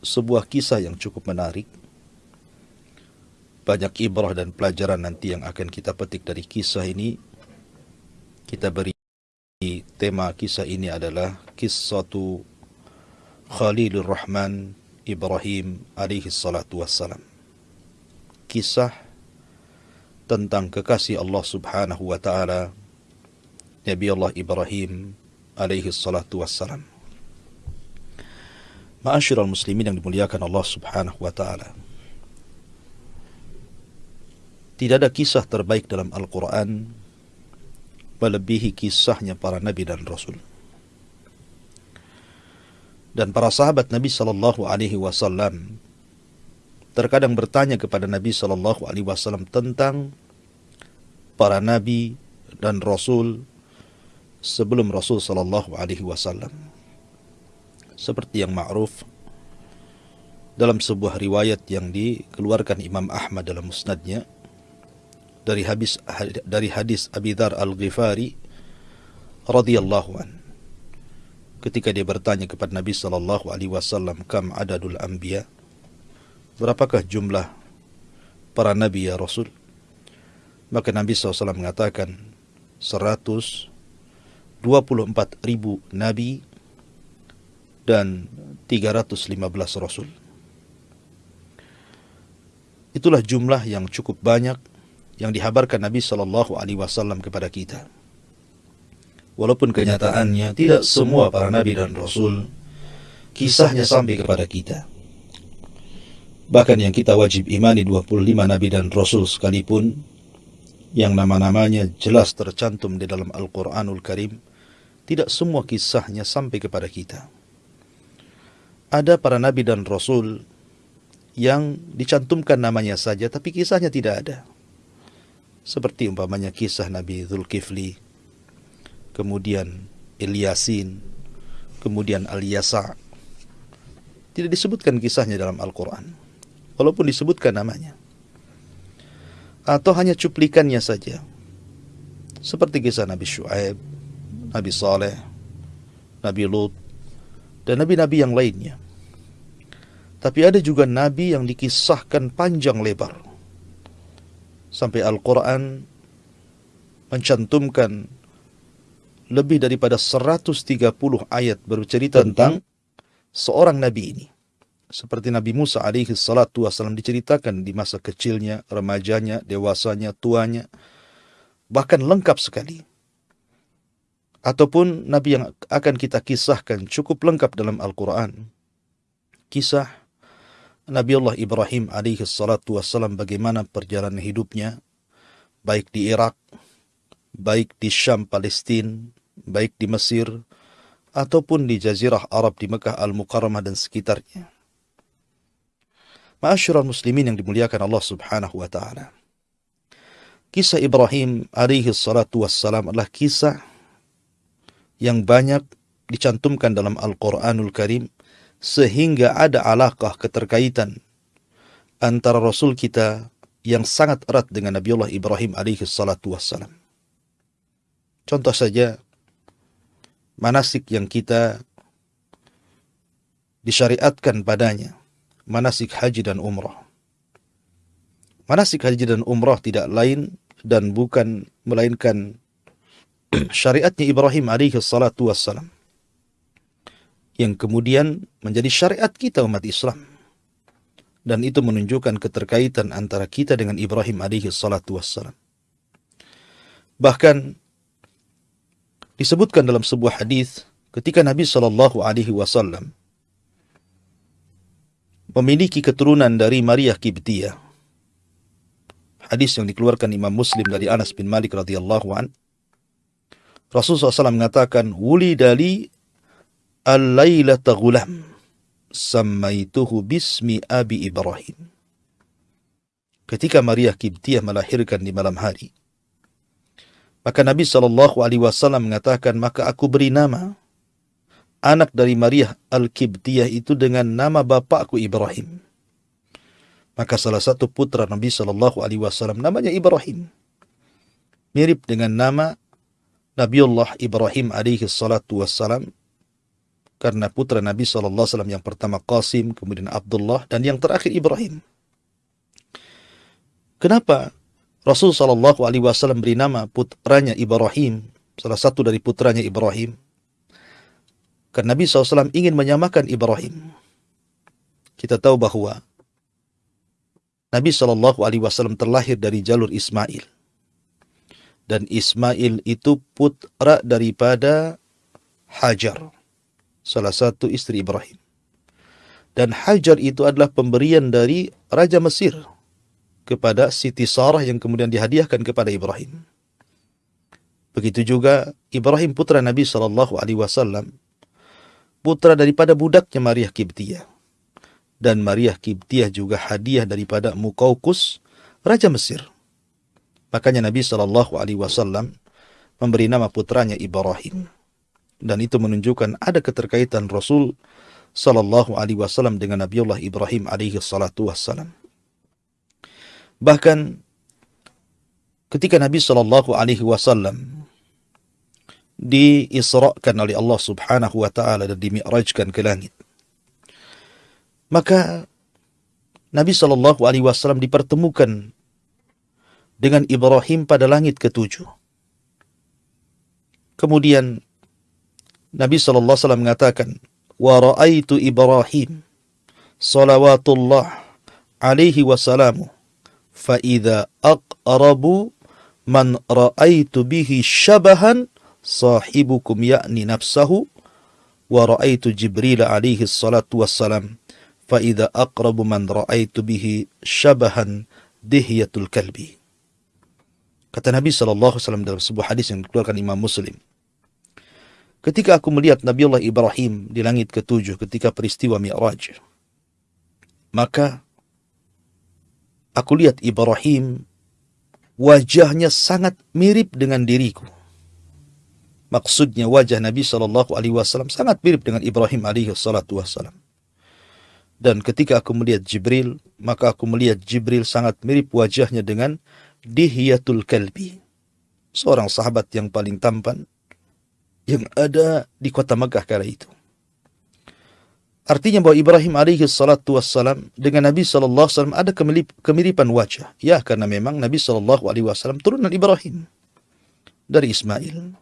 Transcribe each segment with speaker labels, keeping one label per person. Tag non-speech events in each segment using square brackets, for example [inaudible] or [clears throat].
Speaker 1: sebuah kisah yang cukup menarik. Banyak ibrah dan pelajaran nanti yang akan kita petik dari kisah ini. Kita beri tema kisah ini adalah kisah Khalilur Rahman Ibrahim alaihi salatu wassalam. Kisah tentang kekasih Allah subhanahu wa ta'ala Nabi Allah Ibrahim alaihi salatu wassalam. Ma'asyiral muslimin yang dimuliakan Allah Subhanahu wa taala. Tidak ada kisah terbaik dalam Al-Qur'an melebihi kisahnya para nabi dan rasul. Dan para sahabat Nabi sallallahu alaihi wasallam terkadang bertanya kepada Nabi sallallahu alaihi wasallam tentang para nabi dan rasul sebelum Rasul sallallahu alaihi wasallam seperti yang ma'ruf dalam sebuah riwayat yang dikeluarkan Imam Ahmad dalam musnadnya dari hadis dari hadis Abi Dzar Al-Ghifari radhiyallahu an. Ketika dia bertanya kepada Nabi sallallahu alaihi wasallam kam adadul anbiya? Berapakah jumlah para nabi ya Rasul? Maka Nabi SAW mengatakan 124 ribu nabi dan 315 rasul. Itulah jumlah yang cukup banyak yang dihabarkan Nabi Shallallahu Alaihi Wasallam kepada kita. Walaupun kenyataannya tidak semua para nabi dan rasul kisahnya sampai kepada kita. Bahkan yang kita wajib imani 25 nabi dan rasul sekalipun yang nama-namanya jelas tercantum di dalam Al-Quranul Karim, tidak semua kisahnya sampai kepada kita ada para nabi dan rasul yang dicantumkan namanya saja tapi kisahnya tidak ada. Seperti umpamanya kisah Nabi Zulkifli, kemudian Ilyasin, kemudian Al-Yasa. Tidak disebutkan kisahnya dalam Al-Quran. Walaupun disebutkan namanya. Atau hanya cuplikannya saja. Seperti kisah Nabi Shu'aib, Nabi Saleh, Nabi Lut, dan nabi-nabi yang lainnya. Tapi ada juga nabi yang dikisahkan panjang lebar. Sampai Al-Quran mencantumkan lebih daripada 130 ayat bercerita tentang seorang nabi ini. Seperti Nabi Musa alaihi salatu wasallam diceritakan di masa kecilnya, remajanya, dewasanya, tuanya. Bahkan lengkap sekali ataupun nabi yang akan kita kisahkan cukup lengkap dalam Al-Quran. Kisah Nabi Allah Ibrahim alaihi salatu wassalam bagaimana perjalanan hidupnya baik di Irak, baik di Syam Palestina, baik di Mesir, ataupun di Jazirah Arab di Mekah Al-Mukarramah dan sekitarnya. Ma'asyiral muslimin yang dimuliakan Allah Subhanahu wa taala. Kisah Ibrahim alaihi salatu wassalam adalah kisah yang banyak dicantumkan dalam Al-Quranul Karim sehingga ada alaqah keterkaitan antara Rasul kita yang sangat erat dengan Nabiullah Ibrahim alaihi salatu wassalam. Contoh saja manasik yang kita disyariatkan padanya, manasik haji dan umrah. Manasik haji dan umrah tidak lain dan bukan melainkan syariatnya Ibrahim alaihi salatu wassalam yang kemudian menjadi syariat kita umat Islam. Dan itu menunjukkan keterkaitan antara kita dengan Ibrahim alaihi salatu wassalam. Bahkan disebutkan dalam sebuah hadis ketika Nabi sallallahu alaihi wasallam memiliki keturunan dari Maria Kibtiyah hadis yang dikeluarkan Imam Muslim dari Anas bin Malik radhiyallahu an Rasulullah SAW mengatakan, Wuli dali al-lailata sammaituhu bismi Abi Ibrahim. Ketika Maria Kibtiyah melahirkan di malam hari, maka Nabi Wasallam mengatakan, maka aku beri nama anak dari Maria Al-Kibtiyah itu dengan nama bapakku Ibrahim. Maka salah satu putra Nabi Wasallam namanya Ibrahim, mirip dengan nama Nabiullah Ibrahim alaihi salatu wassalam karena putra Nabi SAW yang pertama Qasim, kemudian Abdullah, dan yang terakhir Ibrahim. Kenapa Rasul Wasallam beri nama putranya Ibrahim, salah satu dari putranya Ibrahim? Karena Nabi SAW ingin menyamakan Ibrahim. Kita tahu bahwa Nabi Wasallam terlahir dari jalur Ismail, dan Ismail itu putra daripada Hajar salah satu istri Ibrahim. Dan Hajar itu adalah pemberian dari Raja Mesir kepada Siti Sarah yang kemudian dihadiahkan kepada Ibrahim. Begitu juga Ibrahim putra Nabi Shallallahu Alaihi Wasallam, putra daripada budaknya Maria Kibtiyah. Dan Maria Kibtiyah juga hadiah daripada Mukaukus, Raja Mesir. Makanya Nabi Shallallahu Alaihi Wasallam memberi nama putranya Ibrahim dan itu menunjukkan ada keterkaitan Rasul sallallahu alaihi wasallam dengan Nabiullah Ibrahim alaihi salatu wassalam. Bahkan ketika Nabi sallallahu alaihi wasallam diisrakan oleh Allah Subhanahu wa taala dan dimi'rajkan ke langit. Maka Nabi sallallahu alaihi wasallam dipertemukan dengan Ibrahim pada langit ketujuh. Kemudian Nabi sallallahu alaihi wasallam mengatakan, "Wa ra'aitu Ibrahim salawatullah alaihi wasalamu fa idza aqrabu man ra'aitu bihi syabahan sahibukum yakni nafsahu wa ra'aitu Jibril alaihi salatu wassalam fa idza aqrabu man ra'aitu bihi syabahan dihyatul kalbi." Kata Nabi sallallahu alaihi wasallam dalam sebuah hadis yang dikeluarkan Imam Muslim, Ketika aku melihat Nabi Allah Ibrahim di langit ketujuh ketika peristiwa Mi'raj, maka aku lihat Ibrahim wajahnya sangat mirip dengan diriku. Maksudnya wajah Nabi Shallallahu Alaihi Wasallam sangat mirip dengan Ibrahim Alaihi Wasallam. Dan ketika aku melihat Jibril, maka aku melihat Jibril sangat mirip wajahnya dengan Dihyatul Kalbi, seorang sahabat yang paling tampan yang ada di kota Mekah kala itu. Artinya bahwa Ibrahim alaihi salatu wassalam dengan Nabi sallallahu alaihi wasallam ada kemiripan wajah. Ya, karena memang Nabi sallallahu alaihi wasallam turunan Ibrahim dari Ismail.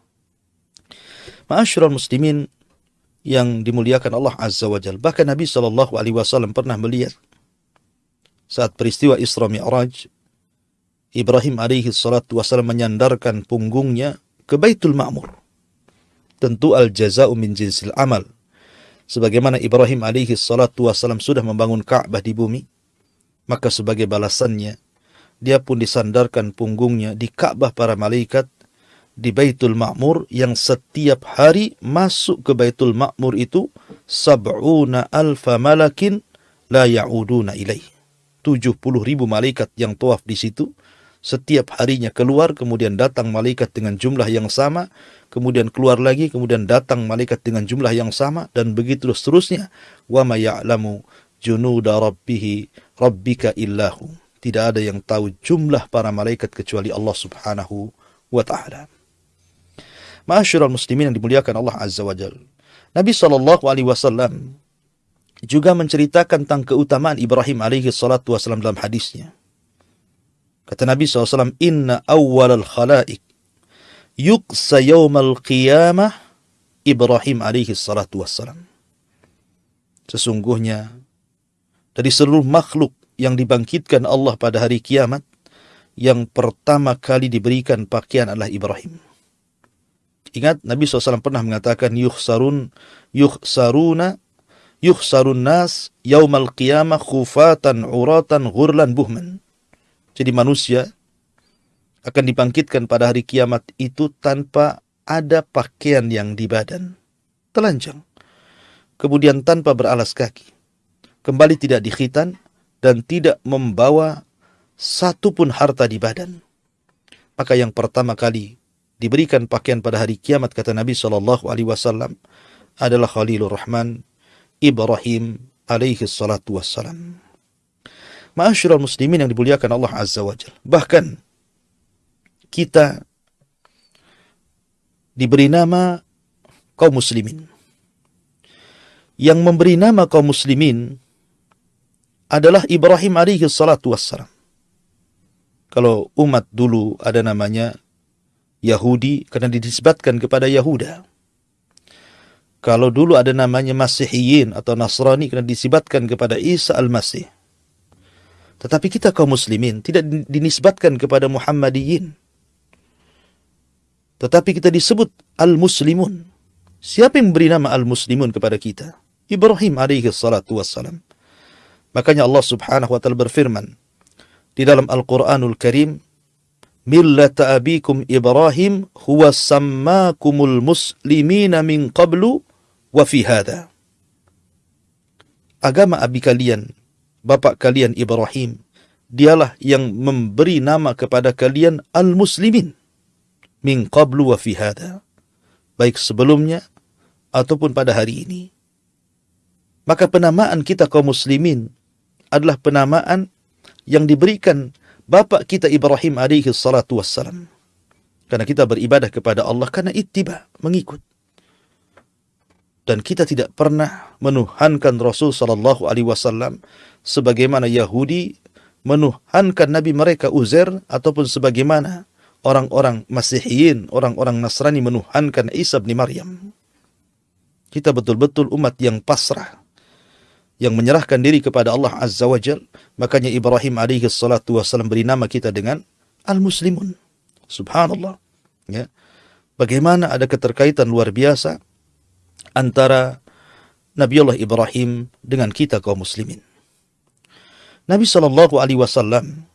Speaker 1: Ma'asyiral muslimin yang dimuliakan Allah Azza wa Jal. Bahkan Nabi sallallahu alaihi wasallam pernah melihat saat peristiwa Isra Mi'raj Ibrahim alaihi salatu wassalam menyandarkan punggungnya ke Baitul Ma'mur tentu al jaza'u min jinsil amal. Sebagaimana Ibrahim alaihi salatu wasalam sudah membangun Ka'bah di bumi, maka sebagai balasannya, dia pun disandarkan punggungnya di Ka'bah para malaikat di Baitul Ma'mur yang setiap hari masuk ke Baitul Ma'mur itu sab'una alfa malakin la ya'uduna ilaih. 70 ribu malaikat yang tawaf di situ setiap harinya keluar kemudian datang malaikat dengan jumlah yang sama kemudian keluar lagi kemudian datang malaikat dengan jumlah yang sama dan begitu seterusnya. Wa ma ya'lamu junuda rabbih rabbika tidak ada yang tahu jumlah para malaikat kecuali Allah Subhanahu wa taala. Ma'asyiral muslimin yang dimuliakan Allah Azza wa Jalla Nabi wasallam juga menceritakan tentang keutamaan Ibrahim alaihi salatu wasallam dalam hadisnya. Kata Nabi SAW, Inna awwal al khalaik yuksa yawmal qiyamah Ibrahim alaihi salatu wassalam. Sesungguhnya, dari seluruh makhluk yang dibangkitkan Allah pada hari kiamat, yang pertama kali diberikan pakaian adalah Ibrahim. Ingat Nabi SAW pernah mengatakan yukhsarun yukhsaruna yukhsarun nas yaumal qiyamah khufatan uratan ghurlan buhman. Jadi manusia akan dibangkitkan pada hari kiamat itu tanpa ada pakaian yang di badan. Telanjang. Kemudian tanpa beralas kaki. Kembali tidak dikhitan dan tidak membawa satu pun harta di badan. Maka yang pertama kali diberikan pakaian pada hari kiamat kata Nabi Shallallahu Alaihi Wasallam adalah Khalilur Rahman Ibrahim alaihi salatu wassalam. Ma'asyiral muslimin yang dimuliakan Allah Azza wa Jal. Bahkan kita diberi nama kaum muslimin. yang memberi nama kaum muslimin adalah Ibrahim alaihi salatu wassalam. Kalau umat dulu ada namanya Yahudi karena dinisbatkan kepada Yahuda. Kalau dulu ada namanya Masihiyin atau Nasrani karena disibatkan kepada Isa al-Masih. Tetapi kita kaum muslimin tidak dinisbatkan kepada Muhammadiyin. Tetapi kita disebut al-muslimun. Siapa yang memberi nama al-muslimun kepada kita? Ibrahim alaihi salatu wassalam. Makanya Allah subhanahu wa ta'ala berfirman di dalam Al-Quranul Karim, Millata abikum Ibrahim huwa sammakumul muslimina min qablu wa fi hadha. Agama abi kalian, bapak kalian Ibrahim, dialah yang memberi nama kepada kalian al-muslimin min qablu wa fi hadha. Baik sebelumnya ataupun pada hari ini maka penamaan kita kaum muslimin adalah penamaan yang diberikan bapak kita Ibrahim alaihi salatu wassalam. Karena kita beribadah kepada Allah karena ittiba, mengikut. Dan kita tidak pernah menuhankan Rasul sallallahu alaihi wasallam sebagaimana Yahudi menuhankan nabi mereka Uzair ataupun sebagaimana orang-orang Masihiyin, orang-orang Nasrani menuhankan Isa bin Maryam. Kita betul-betul umat yang pasrah yang menyerahkan diri kepada Allah Azza wa Jal. Makanya Ibrahim alaihi salatu wassalam beri nama kita dengan Al-Muslimun. Subhanallah. Ya. Bagaimana ada keterkaitan luar biasa antara Nabi Allah Ibrahim dengan kita kaum muslimin. Nabi Shallallahu Alaihi Wasallam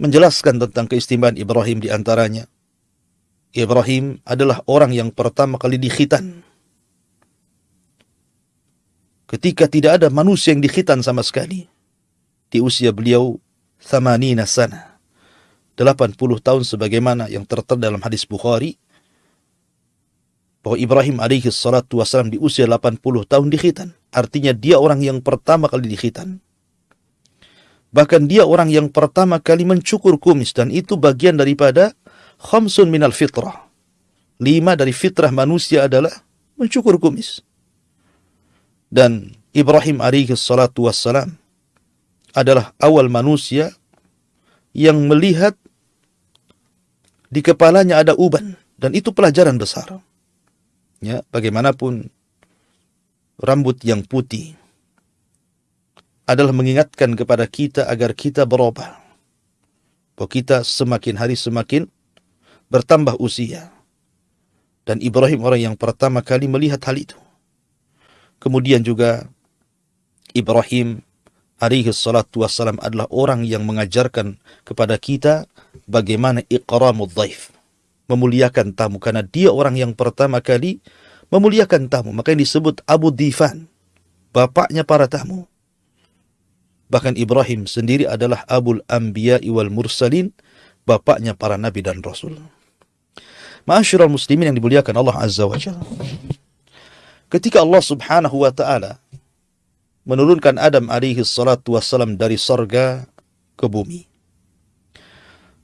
Speaker 1: menjelaskan tentang keistimewaan Ibrahim di antaranya. Ibrahim adalah orang yang pertama kali dikhitan ketika tidak ada manusia yang dikhitan sama sekali. Di usia beliau thamanina sana. 80 tahun sebagaimana yang tertera dalam hadis Bukhari bahwa Ibrahim alaihi salatu wasalam di usia 80 tahun dikhitan. Artinya dia orang yang pertama kali dikhitan. Bahkan dia orang yang pertama kali mencukur kumis dan itu bagian daripada khamsun minal fitrah. Lima dari fitrah manusia adalah mencukur kumis. Dan Ibrahim alaihi salatu wassalam adalah awal manusia yang melihat di kepalanya ada uban dan itu pelajaran besar. Ya, bagaimanapun rambut yang putih adalah mengingatkan kepada kita agar kita berubah. Bahwa kita semakin hari semakin bertambah usia. Dan Ibrahim orang yang pertama kali melihat hal itu. Kemudian juga Ibrahim alaihi salatu wassalam adalah orang yang mengajarkan kepada kita bagaimana iqramud dhaif. Memuliakan tamu karena dia orang yang pertama kali memuliakan tamu. Makanya disebut Abu Difan. Bapaknya para tamu. Bahkan Ibrahim sendiri adalah Abul Anbiya wal Mursalin. Bapaknya para nabi dan rasul. Ma'asyiral muslimin yang dimuliakan Allah Azza wa Jalla. Ketika Allah Subhanahu wa taala menurunkan Adam alaihi salatu wassalam dari sorga ke bumi.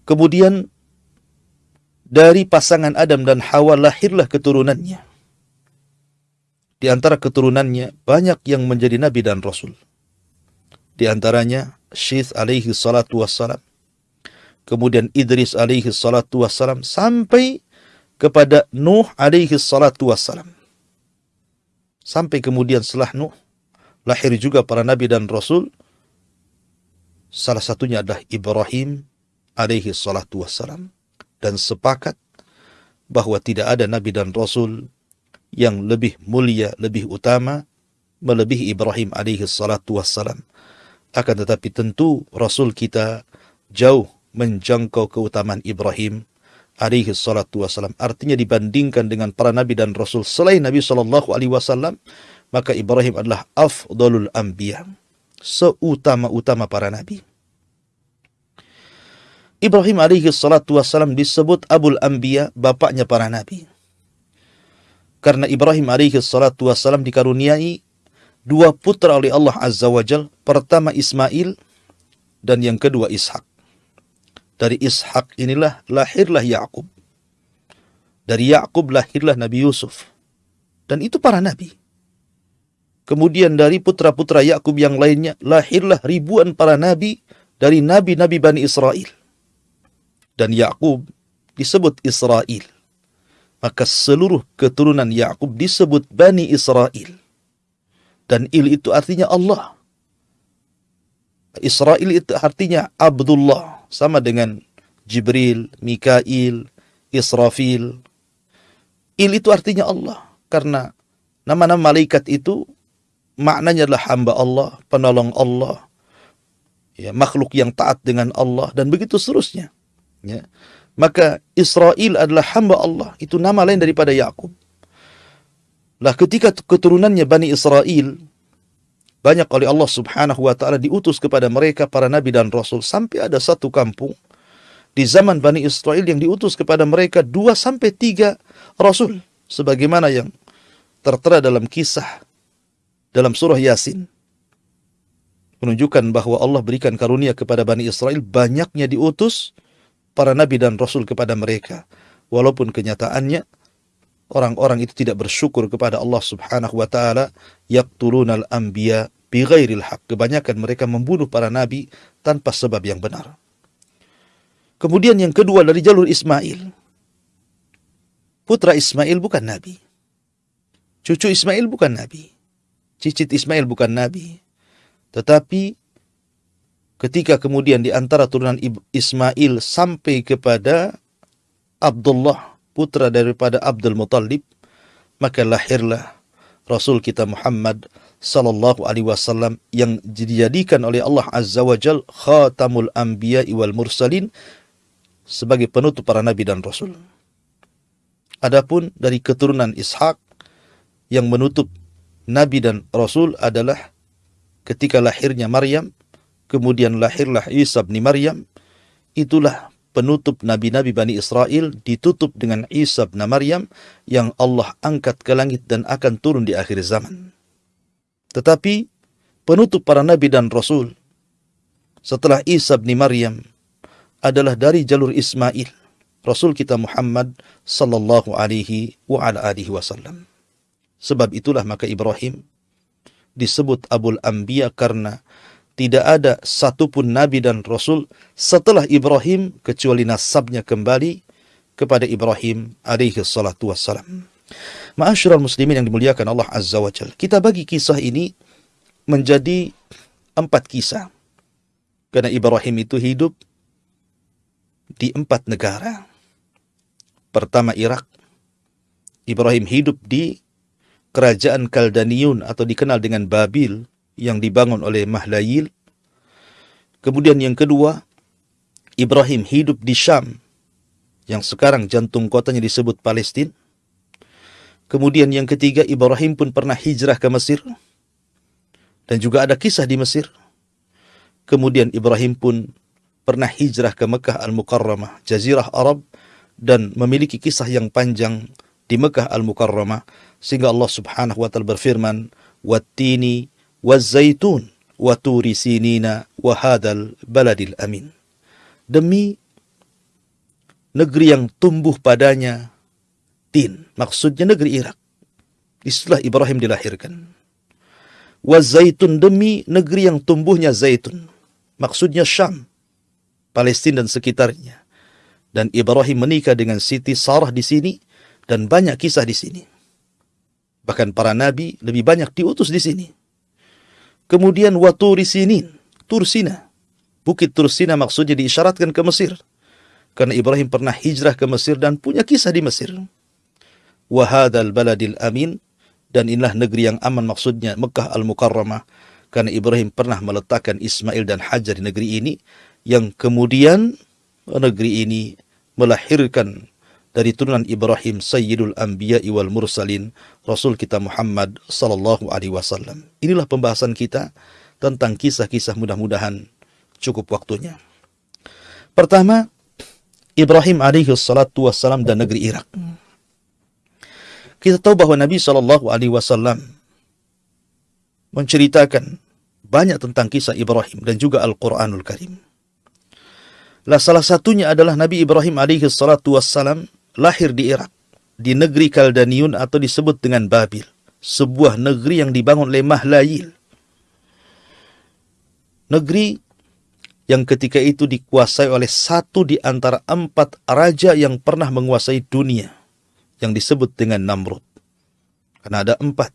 Speaker 1: Kemudian dari pasangan Adam dan Hawa lahirlah keturunannya. Di antara keturunannya banyak yang menjadi nabi dan rasul. Di antaranya Syith alaihi salatu wassalam. Kemudian Idris alaihi salatu wassalam sampai kepada Nuh alaihi salatu wassalam. Sampai kemudian setelah Nuh, lahir juga para nabi dan rasul. Salah satunya adalah Ibrahim alaihi salatu wassalam. Dan sepakat bahwa tidak ada nabi dan rasul yang lebih mulia, lebih utama, melebihi Ibrahim alaihi salatu wassalam. Akan tetapi tentu rasul kita jauh menjangkau keutamaan Ibrahim alaihi salatu wasalam. Artinya dibandingkan dengan para nabi dan rasul selain Nabi sallallahu alaihi wasallam, maka Ibrahim adalah afdalul anbiya, seutama-utama para nabi. Ibrahim alaihi salatu wasalam disebut Abul Anbiya, bapaknya para nabi. Karena Ibrahim alaihi salatu wasalam dikaruniai dua putra oleh Allah Azza wa Jal, pertama Ismail dan yang kedua Ishak. Dari Ishak inilah lahirlah Yakub. Dari Yakub lahirlah Nabi Yusuf. Dan itu para nabi. Kemudian dari putra-putra Yakub yang lainnya lahirlah ribuan para nabi dari nabi-nabi Bani Israel. Dan Yakub disebut Israel. Maka seluruh keturunan Yakub disebut Bani Israel. Dan il itu artinya Allah. Israel itu artinya Abdullah. Sama dengan Jibril, Mikail, Israfil. Il itu artinya Allah. Karena nama-nama malaikat itu maknanya adalah hamba Allah, penolong Allah, ya, makhluk yang taat dengan Allah dan begitu seterusnya. Ya. Maka Israel adalah hamba Allah, itu nama lain daripada Yakub. Lah ketika keturunannya Bani Israel banyak oleh Allah Subhanahu wa taala diutus kepada mereka para nabi dan rasul sampai ada satu kampung di zaman Bani Israel yang diutus kepada mereka dua sampai tiga rasul sebagaimana yang tertera dalam kisah dalam surah Yasin. Menunjukkan bahwa Allah berikan karunia kepada Bani Israel banyaknya diutus para nabi dan rasul kepada mereka. Walaupun kenyataannya orang-orang itu tidak bersyukur kepada Allah Subhanahu wa taala yaqtulunal anbiya bighairil haq kebanyakan mereka membunuh para nabi tanpa sebab yang benar. Kemudian yang kedua dari jalur Ismail. Putra Ismail bukan nabi. Cucu Ismail bukan nabi. Cicit Ismail bukan nabi. Tetapi ketika kemudian di antara turunan Ismail sampai kepada Abdullah, putra daripada Abdul Muttalib, maka lahirlah Rasul kita Muhammad sallallahu alaihi wasallam yang dijadikan oleh Allah Azza wa Jal khatamul anbiya wal mursalin sebagai penutup para nabi dan rasul. Adapun dari keturunan Ishak yang menutup Nabi dan Rasul adalah ketika lahirnya Maryam, kemudian lahirlah Isa bin Maryam, itulah penutup nabi-nabi Bani Israel ditutup dengan Isa bin Maryam yang Allah angkat ke langit dan akan turun di akhir zaman. Tetapi penutup para nabi dan rasul setelah Isa bin Maryam adalah dari jalur Ismail, Rasul kita Muhammad sallallahu alaihi wa ala alihi wasallam. Sebab itulah maka Ibrahim disebut Abul Anbiya karena tidak ada satupun nabi dan rasul setelah Ibrahim kecuali nasabnya kembali kepada Ibrahim alaihi salatu wassalam. Ma'asyiral muslimin yang dimuliakan Allah Azza wa Jalla. Kita bagi kisah ini menjadi empat kisah. Karena Ibrahim itu hidup di empat negara. Pertama Irak. Ibrahim hidup di kerajaan Kaldaniun atau dikenal dengan Babil yang dibangun oleh Mahlayil. Kemudian yang kedua, Ibrahim hidup di Syam yang sekarang jantung kotanya disebut Palestina. Kemudian yang ketiga, Ibrahim pun pernah hijrah ke Mesir. Dan juga ada kisah di Mesir. Kemudian Ibrahim pun pernah hijrah ke Mekah Al-Mukarramah, Jazirah Arab, dan memiliki kisah yang panjang di Mekah Al-Mukarramah sehingga Allah Subhanahu wa taala berfirman wattini wazaitun wa turi sinina wa hadal baladil amin demi negeri yang tumbuh padanya tin. Maksudnya negeri Irak. Istilah Ibrahim dilahirkan. Wa zaitun demi negeri yang tumbuhnya zaitun. Maksudnya Syam Palestina dan sekitarnya. Dan Ibrahim menikah dengan Siti Sarah di sini dan banyak kisah di sini. Bahkan para nabi lebih banyak diutus di sini. Kemudian waturi sinin, Tursina. Bukit Tursina maksudnya diisyaratkan ke Mesir. Karena Ibrahim pernah hijrah ke Mesir dan punya kisah di Mesir. Wahadal baladil amin. Dan inilah negeri yang aman maksudnya Mekah al-Mukarramah. Karena Ibrahim pernah meletakkan Ismail dan Hajar di negeri ini. Yang kemudian negeri ini melahirkan dari turunan Ibrahim Sayyidul Anbiya wal Mursalin Rasul kita Muhammad sallallahu alaihi wasallam. Inilah pembahasan kita tentang kisah-kisah mudah-mudahan cukup waktunya. Pertama, Ibrahim alaihi salatu wassalam dan negeri Irak. Kita tahu bahwa Nabi sallallahu alaihi wasallam menceritakan banyak tentang kisah Ibrahim dan juga Al-Qur'anul Karim. Lah salah satunya adalah Nabi Ibrahim alaihi salatu wassalam lahir di Irak, di negeri Kaldaniun atau disebut dengan Babil. sebuah negeri yang dibangun oleh Mahlayil. Negeri yang ketika itu dikuasai oleh satu di antara empat raja yang pernah menguasai dunia, yang disebut dengan Namrud. Karena ada empat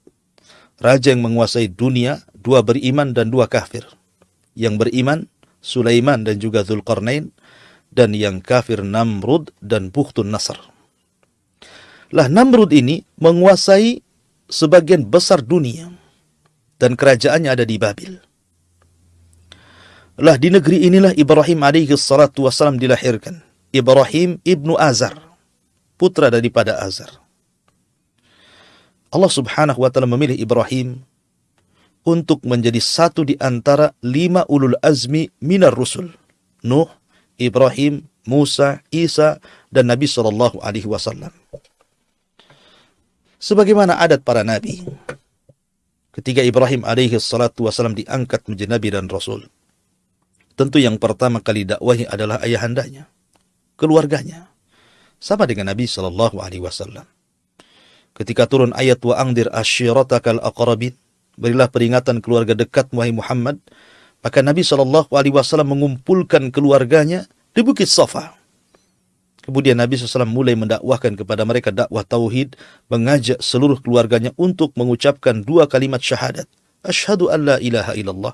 Speaker 1: raja yang menguasai dunia, dua beriman dan dua kafir. Yang beriman, Sulaiman dan juga Zulkarnain, dan yang kafir Namrud dan Bukhtun Nasr. Lah Namrud ini menguasai sebagian besar dunia dan kerajaannya ada di Babil. Lah di negeri inilah Ibrahim alaihi salatu wasalam dilahirkan. Ibrahim ibnu Azar, putra daripada Azar. Allah subhanahu wa ta'ala memilih Ibrahim untuk menjadi satu di antara lima ulul azmi minar rusul. Nuh, Ibrahim, Musa, Isa, dan Nabi Sallallahu Alaihi Wasallam. Sebagaimana adat para nabi, ketika Ibrahim alaihi salatu wasallam diangkat menjadi nabi dan rasul, tentu yang pertama kali dakwahi adalah ayahandanya, keluarganya, sama dengan Nabi Sallallahu Alaihi Wasallam. Ketika turun ayat wa angdir asyiratakal aqrabin, berilah peringatan keluarga dekat wahai Muhammad, maka Nabi Shallallahu Alaihi Wasallam mengumpulkan keluarganya di Bukit Safa. Kemudian Nabi SAW mulai mendakwahkan kepada mereka dakwah tauhid, mengajak seluruh keluarganya untuk mengucapkan dua kalimat syahadat. Ashhadu an la ilaha illallah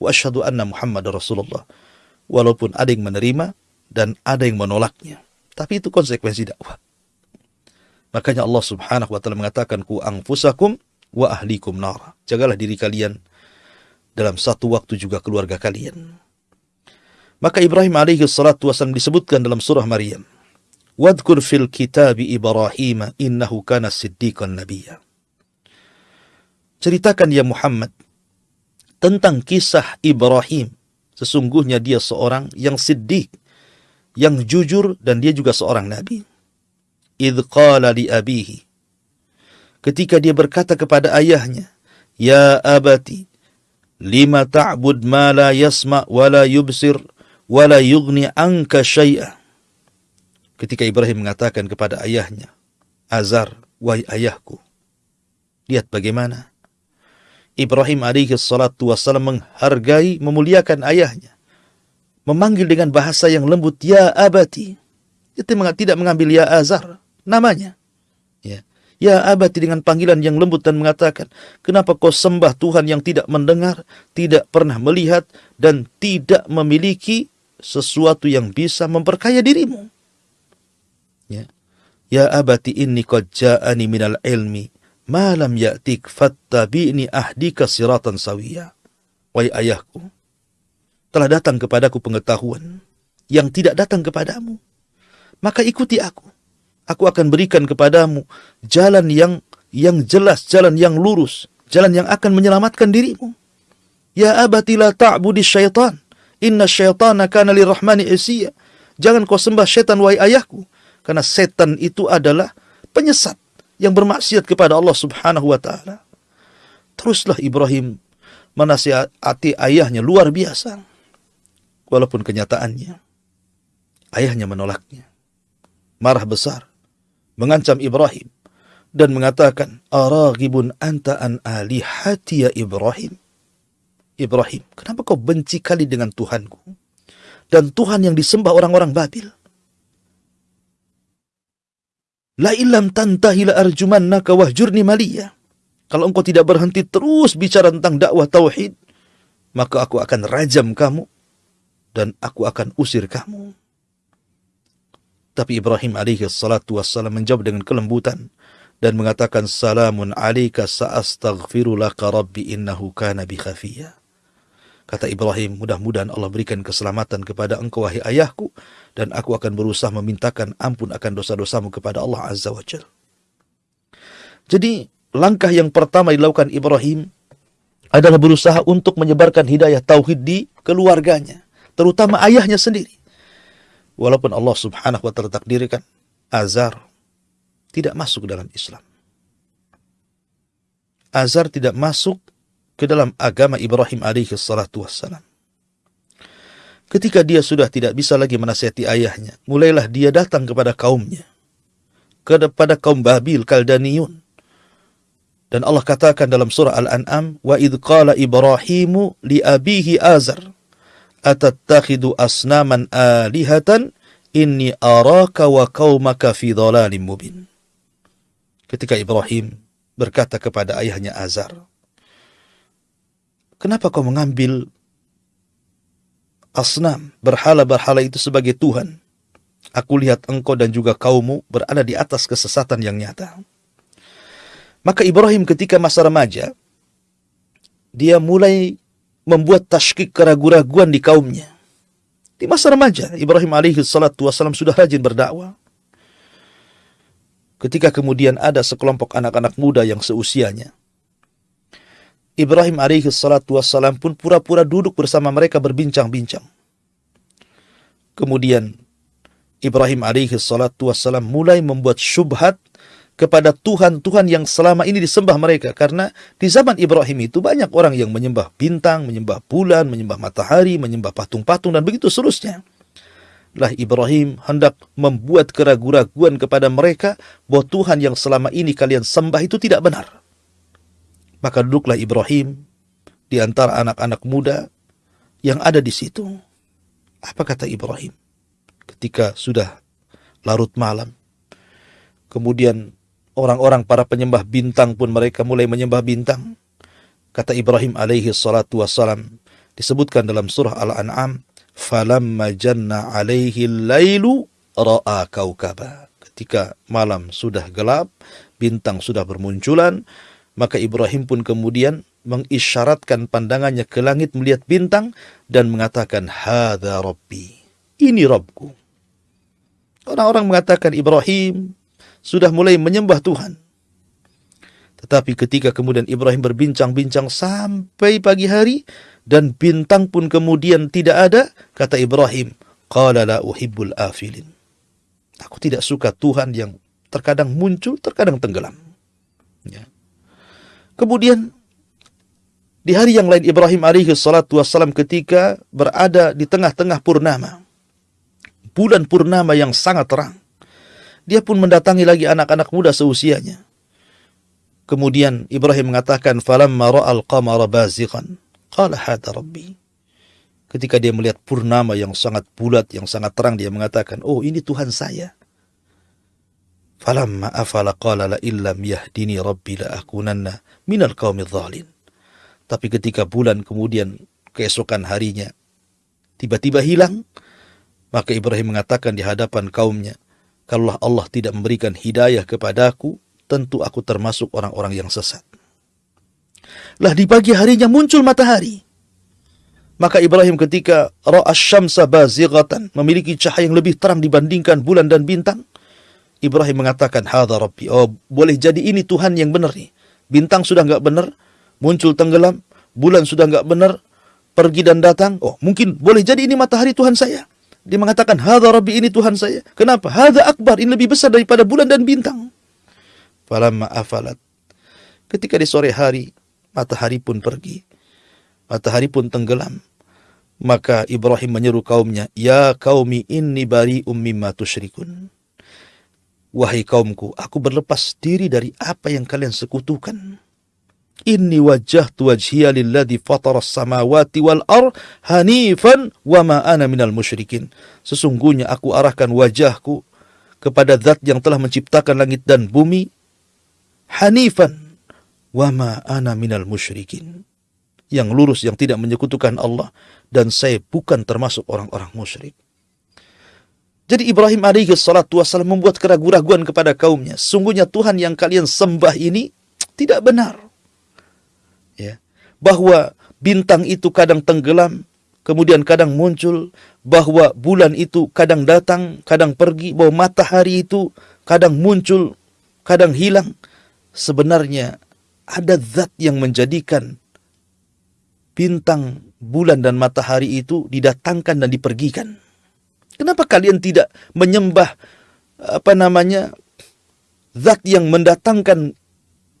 Speaker 1: wa ashhadu anna Muhammad Rasulullah. Walaupun ada yang menerima dan ada yang menolaknya. Tapi itu konsekuensi dakwah. Makanya Allah Subhanahu wa taala mengatakan ku anfusakum wa ahlikum nar. Jagalah diri kalian dalam satu waktu juga keluarga kalian. Maka Ibrahim alaihi salatu wasallam disebutkan dalam surah Maryam. Wadkur fil kitab Ibrahim innahu kana siddiqan nabiyya. Ceritakan ya Muhammad tentang kisah Ibrahim. Sesungguhnya dia seorang yang siddiq, yang jujur dan dia juga seorang nabi. Idh qala li abihi. Ketika dia berkata kepada ayahnya, Ya abati, lima ta'bud ma la yasma wa la yubsir wa la yughni anka syai'a. Ketika Ibrahim mengatakan kepada ayahnya, Azar, wahai ayahku. Lihat bagaimana Ibrahim alaihi salatu wassalam menghargai, memuliakan ayahnya. Memanggil dengan bahasa yang lembut, Ya abati. Itu tidak mengambil Ya Azar, namanya. Ya. Ya abati dengan panggilan yang lembut dan mengatakan, kenapa kau sembah Tuhan yang tidak mendengar, tidak pernah melihat, dan tidak memiliki sesuatu yang bisa memperkaya dirimu. Ya, ya abati inni qad ja'ani minal ilmi ma lam ya'tik fattabi'ni ahdika siratan sawiya. Wahai ayahku, telah datang kepadaku pengetahuan yang tidak datang kepadamu. Maka ikuti aku aku akan berikan kepadamu jalan yang yang jelas, jalan yang lurus, jalan yang akan menyelamatkan dirimu. Ya abati la ta'budi syaitan. Inna syaitana kana lirrahmani isiya. Jangan kau sembah syaitan wahai ayahku. Karena setan itu adalah penyesat yang bermaksiat kepada Allah subhanahu wa ta'ala. Teruslah Ibrahim menasihati ayahnya luar biasa. Walaupun kenyataannya, ayahnya menolaknya. Marah besar mengancam Ibrahim dan mengatakan, "Araghibun anta an alihati ya Ibrahim?" Ibrahim, kenapa kau benci kali dengan Tuhanku? Dan Tuhan yang disembah orang-orang Babil. La ilam tantahi la arjumannaka wahjurni maliyah. Kalau engkau tidak berhenti terus bicara tentang dakwah tauhid, maka aku akan rajam kamu dan aku akan usir kamu. Tapi Ibrahim alaihi salatu wassalam menjawab dengan kelembutan dan mengatakan salamun alaika sa'astaghfiru laka rabbi innahu kana bi khafiyya. Kata Ibrahim, mudah-mudahan Allah berikan keselamatan kepada engkau wahai ayahku dan aku akan berusaha memintakan ampun akan dosa-dosamu kepada Allah Azza wa Jal. Jadi langkah yang pertama dilakukan Ibrahim adalah berusaha untuk menyebarkan hidayah tauhid di keluarganya, terutama ayahnya sendiri. Walaupun Allah subhanahu wa ta'ala takdirkan Azar tidak masuk dalam Islam. Azar tidak masuk ke dalam agama Ibrahim alaihi salatu wassalam. Ketika dia sudah tidak bisa lagi menasihati ayahnya, mulailah dia datang kepada kaumnya. Kepada kaum Babil, Kaldaniun. Dan Allah katakan dalam surah Al-An'am, "Wa idh qala Ibrahimu li abihi Azar, atattakhidu asnaman alihatan inni araka wa qaumaka fi dhalalim mubin." Ketika Ibrahim berkata kepada ayahnya Azar, "Kenapa kau mengambil asnam, berhala-berhala itu sebagai Tuhan? Aku lihat engkau dan juga kaummu berada di atas kesesatan yang nyata." Maka Ibrahim ketika masa remaja, dia mulai membuat tashkik keraguan-raguan di kaumnya. Di masa remaja, Ibrahim alaihi salatu wassalam sudah rajin berdakwah. Ketika kemudian ada sekelompok anak-anak muda yang seusianya, Ibrahim alaihi salatu wassalam pun pura-pura duduk bersama mereka berbincang-bincang. Kemudian Ibrahim alaihi salatu wassalam mulai membuat syubhat kepada Tuhan-Tuhan yang selama ini disembah mereka. Karena di zaman Ibrahim itu banyak orang yang menyembah bintang, menyembah bulan, menyembah matahari, menyembah patung-patung, dan begitu seterusnya. Lah Ibrahim hendak membuat keraguan-raguan kepada mereka bahwa Tuhan yang selama ini kalian sembah itu tidak benar. Maka duduklah Ibrahim di antara anak-anak muda yang ada di situ. Apa kata Ibrahim? Ketika sudah larut malam, kemudian orang-orang para penyembah bintang pun mereka mulai menyembah bintang. Kata Ibrahim alaihi salatu wassalam disebutkan dalam surah Al-An'am, "Falamma janna alaihi lailu ra'a kaukaba." Ketika malam sudah gelap, bintang sudah bermunculan, maka Ibrahim pun kemudian mengisyaratkan pandangannya ke langit melihat bintang dan mengatakan, "Hadza Rabbi." Ini Rabbku. Orang-orang mengatakan Ibrahim sudah mulai menyembah Tuhan. Tetapi ketika kemudian Ibrahim berbincang-bincang sampai pagi hari dan bintang pun kemudian tidak ada, kata Ibrahim, "Qala la uhibbul afilin." Aku tidak suka Tuhan yang terkadang muncul, terkadang tenggelam. Ya. Kemudian di hari yang lain Ibrahim alaihi salatu wassalam ketika berada di tengah-tengah purnama. Bulan purnama yang sangat terang. Dia pun mendatangi lagi anak-anak muda seusianya. Kemudian Ibrahim mengatakan, "Falamma ra'al qamara bazighan, qala hada rabbi." Ketika dia melihat purnama yang sangat bulat, yang sangat terang, dia mengatakan, "Oh, ini Tuhan saya." Falamma afala qala la illam yahdini rabbi la akunanna minal qaumidh dhalin. Tapi ketika bulan kemudian keesokan harinya tiba-tiba hilang, maka Ibrahim mengatakan di hadapan kaumnya, kalau Allah tidak memberikan hidayah kepadaku, tentu aku termasuk orang-orang yang sesat. Lah di pagi harinya muncul matahari. Maka Ibrahim ketika ra'as syamsa bazighatan, memiliki cahaya yang lebih terang dibandingkan bulan dan bintang, Ibrahim mengatakan, "Hadza Rabbi." Oh, boleh jadi ini Tuhan yang benar nih. Bintang sudah enggak benar, muncul tenggelam, bulan sudah enggak benar, pergi dan datang. Oh, mungkin boleh jadi ini matahari Tuhan saya. Dia mengatakan, Hadha Rabbi ini Tuhan saya. Kenapa? Hadha akbar, ini lebih besar daripada bulan dan bintang. Falamma afalat. Ketika di sore hari, matahari pun pergi. Matahari pun tenggelam. Maka Ibrahim menyeru kaumnya, Ya kaumi inni bari mimma tusyrikun. Wahai kaumku, aku berlepas diri dari apa yang kalian sekutukan. Inni wajjahtu wajhiya lilladhi fatara samawati wal ar hanifan wa ma ana minal musyrikin. Sesungguhnya aku arahkan wajahku kepada zat yang telah menciptakan langit dan bumi hanifan wa ma ana minal musyrikin. Yang lurus yang tidak menyekutukan Allah dan saya bukan termasuk orang-orang musyrik. Jadi Ibrahim alaihi salatu wasallam membuat keraguan-raguan kepada kaumnya. Sungguhnya Tuhan yang kalian sembah ini tidak benar. Ya. Bahwa bintang itu kadang tenggelam kemudian kadang muncul bahwa bulan itu kadang datang kadang pergi bahwa matahari itu kadang muncul kadang hilang. Sebenarnya ada zat yang menjadikan bintang bulan dan matahari itu didatangkan dan dipergikan kenapa kalian tidak menyembah apa namanya zat yang mendatangkan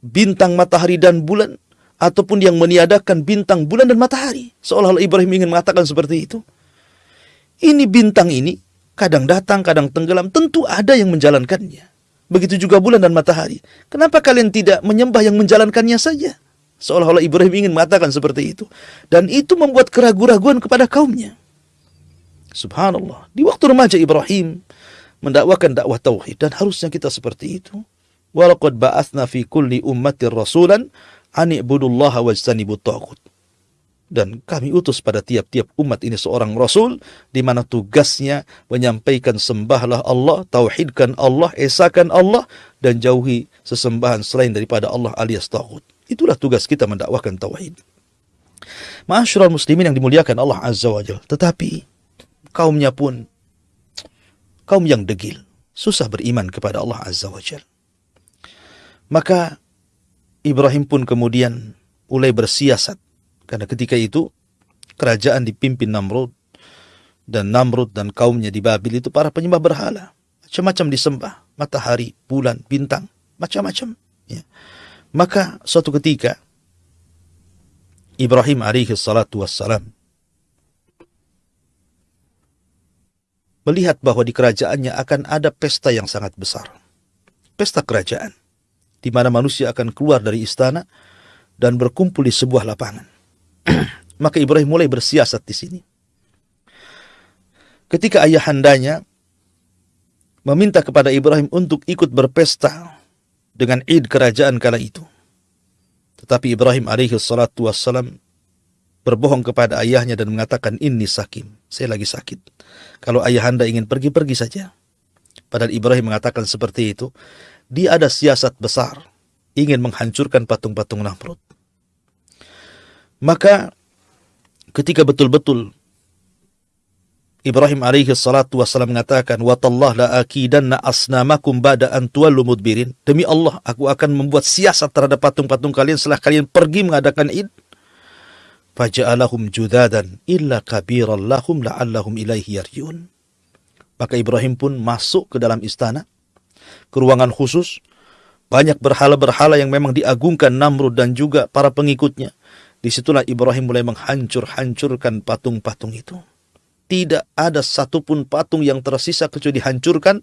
Speaker 1: bintang matahari dan bulan ataupun yang meniadakan bintang, bulan dan matahari. Seolah-olah Ibrahim ingin mengatakan seperti itu. Ini bintang ini kadang datang, kadang tenggelam, tentu ada yang menjalankannya. Begitu juga bulan dan matahari. Kenapa kalian tidak menyembah yang menjalankannya saja? Seolah-olah Ibrahim ingin mengatakan seperti itu. Dan itu membuat keraguan-raguan kepada kaumnya. Subhanallah. Di waktu remaja Ibrahim mendakwakan dakwah tauhid dan harusnya kita seperti itu. Walaqad ba'athna fi kulli ummatir rasulan an ibudullaha wajtanibut taghut. Dan kami utus pada tiap-tiap umat ini seorang rasul di mana tugasnya menyampaikan sembahlah Allah, tauhidkan Allah, esakan Allah dan jauhi sesembahan selain daripada Allah alias taghut. Itulah tugas kita mendakwahkan tauhid. Ma'asyiral muslimin yang dimuliakan Allah Azza wa Jalla. Tetapi kaumnya pun kaum yang degil, susah beriman kepada Allah Azza wa Jalla. Maka Ibrahim pun kemudian mulai bersiasat karena ketika itu kerajaan dipimpin Namrud dan Namrud dan kaumnya di Babil itu para penyembah berhala. Macam-macam disembah, matahari, bulan, bintang, macam-macam. Ya. Maka suatu ketika Ibrahim alaihi salatu wassalam melihat bahwa di kerajaannya akan ada pesta yang sangat besar. Pesta kerajaan, di mana manusia akan keluar dari istana dan berkumpul di sebuah lapangan. [clears throat] Maka Ibrahim mulai bersiasat di sini. Ketika ayahandanya meminta kepada Ibrahim untuk ikut berpesta dengan id kerajaan kala itu. Tetapi Ibrahim alaihi salatu wassalam berbohong kepada ayahnya dan mengatakan ini sakim, saya lagi sakit. Kalau ayahanda ingin pergi-pergi saja. Padahal Ibrahim mengatakan seperti itu. Dia ada siasat besar, ingin menghancurkan patung-patung Namrud. Maka ketika betul-betul Ibrahim alaihi salatu wassalam mengatakan, "Watallah la akidanna asnamakum ba'da an tuwallu mudbirin." Demi Allah, aku akan membuat siasat terhadap patung-patung kalian setelah kalian pergi mengadakan Id. Faja'alahum judadan illa kabiran lahum la'allahum ilaihi yarjiun. Maka Ibrahim pun masuk ke dalam istana, ke ruangan khusus, banyak berhala-berhala yang memang diagungkan Namrud dan juga para pengikutnya. Di situlah Ibrahim mulai menghancur-hancurkan patung-patung itu. Tidak ada satupun patung yang tersisa kecuali dihancurkan.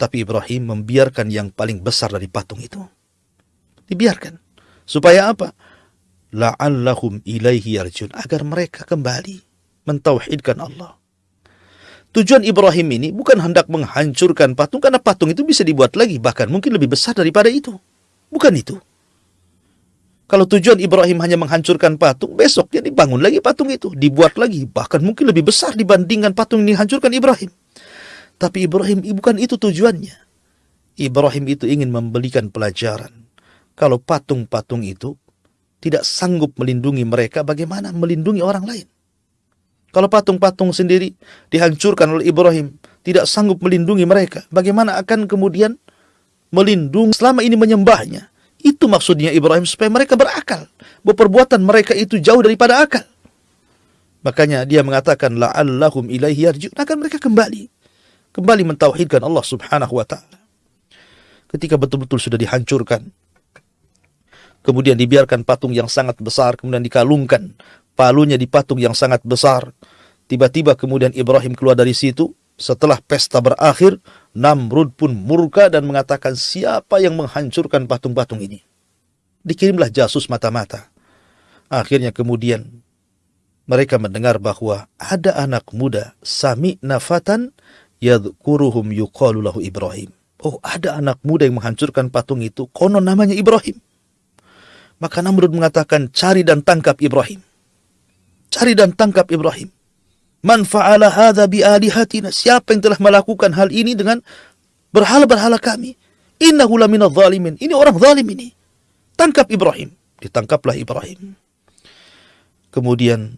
Speaker 1: Tapi Ibrahim membiarkan yang paling besar dari patung itu. Dibiarkan. Supaya apa? La'allahum ilaihi yarjun. Agar mereka kembali mentauhidkan Allah. Tujuan Ibrahim ini bukan hendak menghancurkan patung. Karena patung itu bisa dibuat lagi. Bahkan mungkin lebih besar daripada itu. Bukan itu. Kalau tujuan Ibrahim hanya menghancurkan patung, besok dia dibangun lagi patung itu, dibuat lagi, bahkan mungkin lebih besar dibandingkan patung yang dihancurkan Ibrahim. Tapi Ibrahim bukan itu tujuannya. Ibrahim itu ingin memberikan pelajaran. Kalau patung-patung itu tidak sanggup melindungi mereka, bagaimana melindungi orang lain? Kalau patung-patung sendiri dihancurkan oleh Ibrahim, tidak sanggup melindungi mereka, bagaimana akan kemudian melindungi selama ini menyembahnya? Itu maksudnya Ibrahim supaya mereka berakal. Bahwa perbuatan mereka itu jauh daripada akal. Makanya dia mengatakan la'allahum ilaihi yarji'un akan mereka kembali. Kembali mentauhidkan Allah Subhanahu wa taala. Ketika betul-betul sudah dihancurkan. Kemudian dibiarkan patung yang sangat besar, kemudian dikalungkan palunya di patung yang sangat besar. Tiba-tiba kemudian Ibrahim keluar dari situ, setelah pesta berakhir, Namrud pun murka dan mengatakan siapa yang menghancurkan patung-patung ini. Dikirimlah jasus mata-mata. Akhirnya kemudian mereka mendengar bahwa ada anak muda sami nafatan yadkuruhum yuqalu lahu Ibrahim. Oh, ada anak muda yang menghancurkan patung itu, konon namanya Ibrahim. Maka Namrud mengatakan, cari dan tangkap Ibrahim. Cari dan tangkap Ibrahim. Man fa'ala hadha bi alihatina. Siapa yang telah melakukan hal ini dengan berhala-berhala kami? Innahu laminadh zalimin. Ini orang zalim ini. Tangkap Ibrahim. Ditangkaplah Ibrahim. Kemudian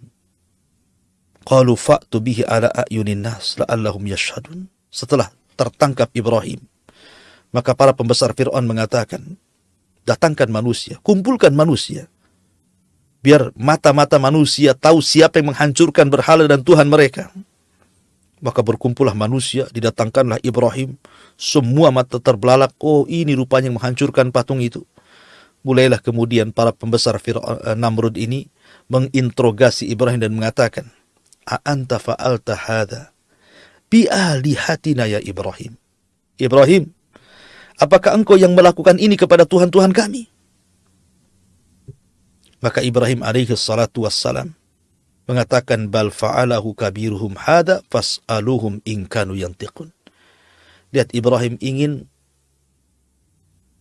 Speaker 1: qalu fa'tu bihi ala a'yunin nas la'allahum yashhadun. Setelah tertangkap Ibrahim, maka para pembesar Fir'aun mengatakan, datangkan manusia, kumpulkan manusia biar mata-mata manusia tahu siapa yang menghancurkan berhala dan Tuhan mereka. Maka berkumpullah manusia, didatangkanlah Ibrahim, semua mata terbelalak, oh ini rupanya yang menghancurkan patung itu. Mulailah kemudian para pembesar Fir'aun eh, Namrud ini menginterogasi Ibrahim dan mengatakan, A'anta fa'alta hadha bi'alihatina ya Ibrahim. Ibrahim, Apakah engkau yang melakukan ini kepada Tuhan-Tuhan kami? Maka Ibrahim alaihi salatu wassalam mengatakan bal fa'alahu kabiruhum hada fas'aluhum in kanu yantiqun. Lihat Ibrahim ingin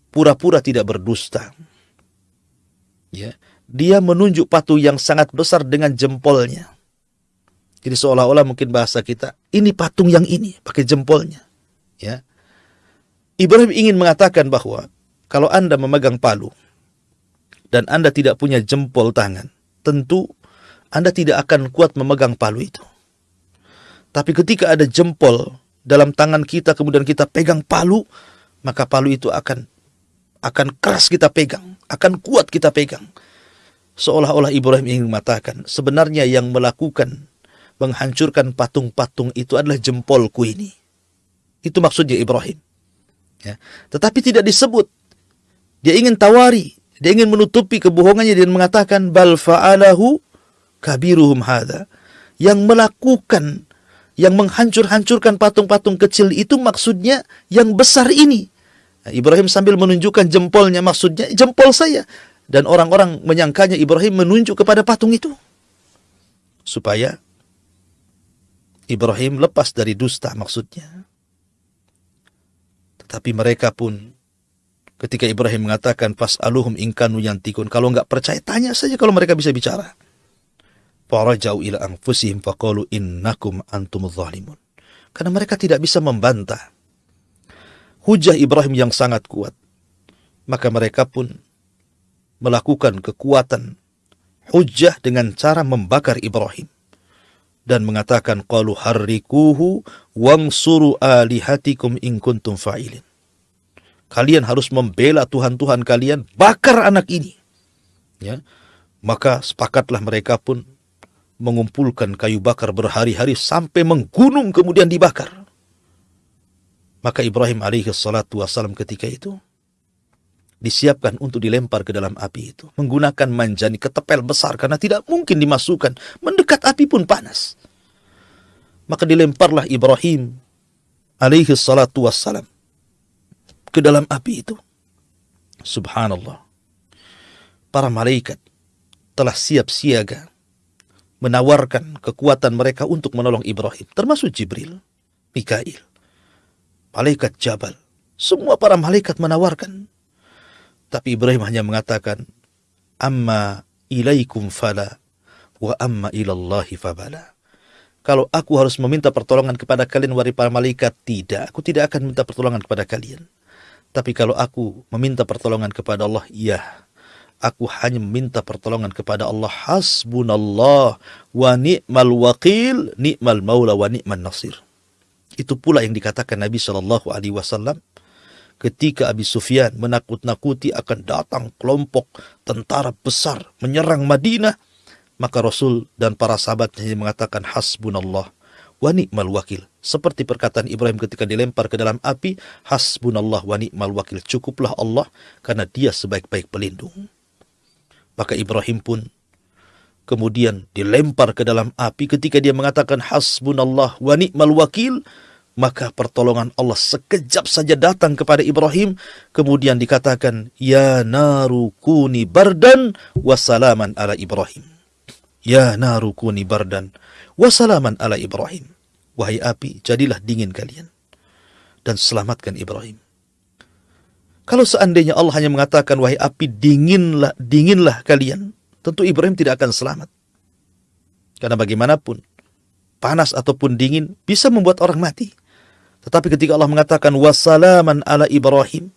Speaker 1: pura-pura tidak berdusta. Ya, dia menunjuk patung yang sangat besar dengan jempolnya. Jadi seolah-olah mungkin bahasa kita, ini patung yang ini pakai jempolnya. Ya. Ibrahim ingin mengatakan bahwa kalau Anda memegang palu, dan Anda tidak punya jempol tangan, tentu Anda tidak akan kuat memegang palu itu. Tapi ketika ada jempol dalam tangan kita kemudian kita pegang palu, maka palu itu akan akan keras kita pegang, akan kuat kita pegang. Seolah-olah Ibrahim ingin mengatakan, sebenarnya yang melakukan menghancurkan patung-patung itu adalah jempolku ini. Itu maksudnya Ibrahim. Ya. Tetapi tidak disebut. Dia ingin tawari, dia ingin menutupi kebohongannya dan mengatakan bal fa'alahu kabiruhum hadha. Yang melakukan yang menghancur-hancurkan patung-patung kecil itu maksudnya yang besar ini. Nah, Ibrahim sambil menunjukkan jempolnya maksudnya jempol saya dan orang-orang menyangkanya Ibrahim menunjuk kepada patung itu supaya Ibrahim lepas dari dusta maksudnya. Tetapi mereka pun Ketika Ibrahim mengatakan pas aluhum ingkanu yantikun. Kalau nggak percaya tanya saja kalau mereka bisa bicara. Farajau ila anfusihim faqalu innakum antum zalimun. Karena mereka tidak bisa membantah. Hujah Ibrahim yang sangat kuat. Maka mereka pun melakukan kekuatan hujah dengan cara membakar Ibrahim dan mengatakan qalu harrikuhu wangsuru alihatikum in kuntum fa'ilin kalian harus membela Tuhan-Tuhan kalian, bakar anak ini. Ya. Maka sepakatlah mereka pun mengumpulkan kayu bakar berhari-hari sampai menggunung kemudian dibakar. Maka Ibrahim alaihi salatu wassalam ketika itu disiapkan untuk dilempar ke dalam api itu. Menggunakan manjani ketepel besar karena tidak mungkin dimasukkan. Mendekat api pun panas. Maka dilemparlah Ibrahim alaihi salatu wassalam ke dalam api itu. Subhanallah. Para malaikat telah siap siaga menawarkan kekuatan mereka untuk menolong Ibrahim, termasuk Jibril, Mikail, malaikat Jabal. Semua para malaikat menawarkan. Tapi Ibrahim hanya mengatakan, Amma ilaikum fala, wa amma ilallahi fabala. Kalau aku harus meminta pertolongan kepada kalian, wari para malaikat, tidak. Aku tidak akan minta pertolongan kepada kalian. Tapi kalau aku meminta pertolongan kepada Allah, ya. Aku hanya meminta pertolongan kepada Allah. Hasbunallah wa ni'mal wakil, ni'mal maula wa ni'mal nasir. Itu pula yang dikatakan Nabi Shallallahu Alaihi Wasallam ketika Abi Sufyan menakut-nakuti akan datang kelompok tentara besar menyerang Madinah, maka Rasul dan para sahabatnya mengatakan hasbunallah wa ni'mal wakil. Seperti perkataan Ibrahim ketika dilempar ke dalam api, hasbunallah wa ni'mal wakil. Cukuplah Allah karena dia sebaik-baik pelindung. Maka Ibrahim pun kemudian dilempar ke dalam api ketika dia mengatakan hasbunallah wa ni'mal wakil, maka pertolongan Allah sekejap saja datang kepada Ibrahim kemudian dikatakan ya naru kuni bardan wasalaman ala Ibrahim ya naru kuni bardan wasalaman ala Ibrahim Wahai api, jadilah dingin kalian. Dan selamatkan Ibrahim. Kalau seandainya Allah hanya mengatakan, wahai api, dinginlah, dinginlah kalian. Tentu Ibrahim tidak akan selamat. Karena bagaimanapun, panas ataupun dingin bisa membuat orang mati. Tetapi ketika Allah mengatakan, wassalaman ala Ibrahim,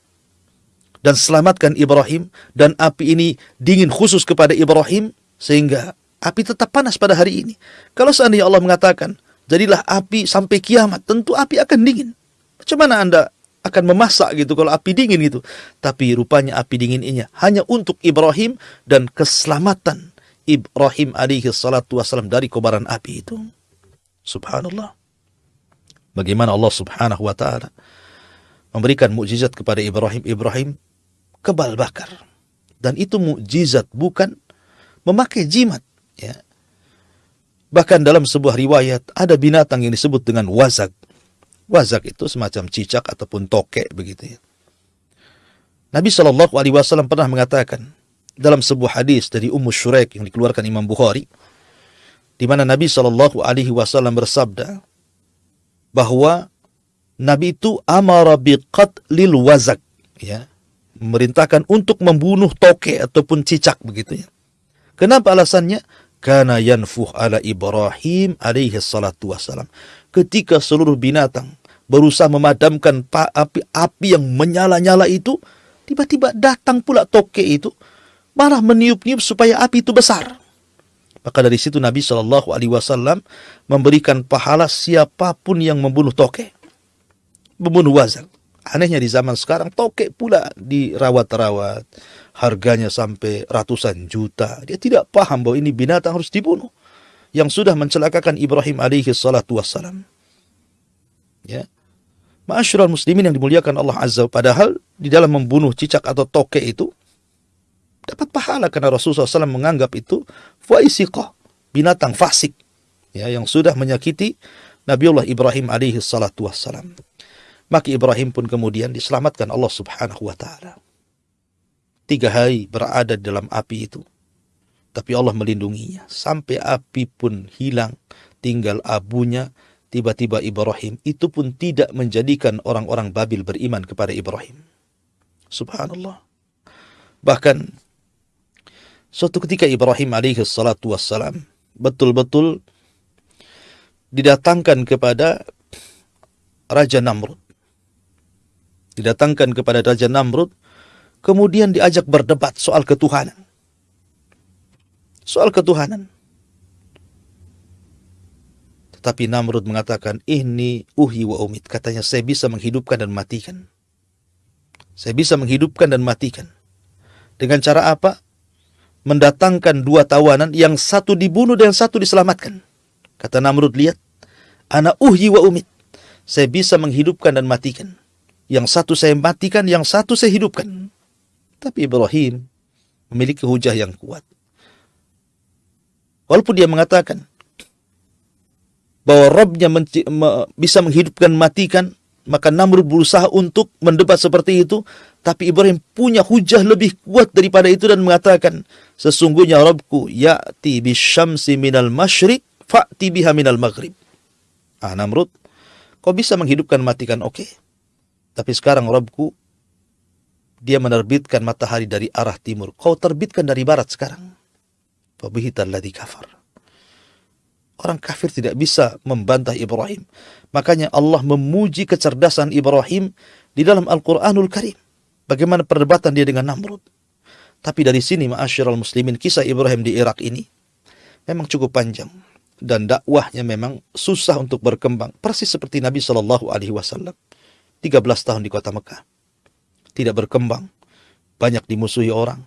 Speaker 1: dan selamatkan Ibrahim, dan api ini dingin khusus kepada Ibrahim, sehingga api tetap panas pada hari ini. Kalau seandainya Allah mengatakan, jadilah api sampai kiamat, tentu api akan dingin. Macam mana Anda akan memasak gitu kalau api dingin gitu. Tapi rupanya api dingin ini hanya untuk Ibrahim dan keselamatan Ibrahim alaihi salatu wasalam dari kobaran api itu. Subhanallah. Bagaimana Allah subhanahu wa ta'ala memberikan mukjizat kepada Ibrahim. Ibrahim kebal bakar. Dan itu mukjizat bukan memakai jimat. Ya. Bahkan dalam sebuah riwayat ada binatang yang disebut dengan wazak. Wazak itu semacam cicak ataupun tokek begitu ya. Nabi Shallallahu Alaihi Wasallam pernah mengatakan dalam sebuah hadis dari Ummu Shuraik yang dikeluarkan Imam Bukhari, di mana Nabi Shallallahu Alaihi Wasallam bersabda bahwa Nabi itu amara biqatlil wazak, ya, memerintahkan untuk membunuh toke ataupun cicak begitu ya. Kenapa alasannya? Karena yanfuh ala Ibrahim alaihi salatu wassalam. Ketika seluruh binatang berusaha memadamkan api-api yang menyala-nyala itu, tiba-tiba datang pula toke itu, malah meniup-niup supaya api itu besar. Maka dari situ Nabi Shallallahu Alaihi Wasallam memberikan pahala siapa pun yang membunuh toke, membunuh wazal. Anehnya di zaman sekarang toke pula dirawat-rawat, harganya sampai ratusan juta. Dia tidak paham bahwa ini binatang harus dibunuh. Yang sudah mencelakakan Ibrahim alaihi salatu wassalam. Ya. Ma'asyiral muslimin yang dimuliakan Allah Azza padahal di dalam membunuh cicak atau toke itu dapat pahala karena Rasulullah SAW menganggap itu faisiqah, binatang fasik ya yang sudah menyakiti Nabiullah Ibrahim alaihi salatu wassalam. Maka Ibrahim pun kemudian diselamatkan Allah Subhanahu wa taala tiga hari berada dalam api itu. Tapi Allah melindunginya. Sampai api pun hilang, tinggal abunya. Tiba-tiba Ibrahim itu pun tidak menjadikan orang-orang Babil beriman kepada Ibrahim. Subhanallah. Bahkan suatu ketika Ibrahim alaihi salatu wassalam betul-betul didatangkan kepada Raja Namrud. Didatangkan kepada Raja Namrud kemudian diajak berdebat soal ketuhanan. Soal ketuhanan. Tetapi Namrud mengatakan, ini uhi wa umid. Katanya, saya bisa menghidupkan dan matikan. Saya bisa menghidupkan dan matikan. Dengan cara apa? Mendatangkan dua tawanan, yang satu dibunuh dan satu diselamatkan. Kata Namrud, lihat. Ana uhi wa umid. Saya bisa menghidupkan dan matikan. Yang satu saya matikan, yang satu saya hidupkan. Tapi Ibrahim memiliki hujah yang kuat. Walaupun dia mengatakan bahwa Robnya bisa menghidupkan matikan, maka Namrud berusaha untuk mendebat seperti itu. Tapi Ibrahim punya hujah lebih kuat daripada itu dan mengatakan, sesungguhnya Robku ya'ti bisyamsi minal masyrik fa'ti biha minal maghrib. Ah Namrud, kau bisa menghidupkan matikan, oke. Okay. Tapi sekarang Robku dia menerbitkan matahari dari arah timur. Kau terbitkan dari barat sekarang. Fabihitalladhi kafar. Orang kafir tidak bisa membantah Ibrahim. Makanya Allah memuji kecerdasan Ibrahim di dalam Al-Quranul Karim. Bagaimana perdebatan dia dengan Namrud. Tapi dari sini ma'asyiral muslimin kisah Ibrahim di Irak ini memang cukup panjang dan dakwahnya memang susah untuk berkembang persis seperti Nabi Shallallahu alaihi wasallam 13 tahun di kota Mekah tidak berkembang. Banyak dimusuhi orang,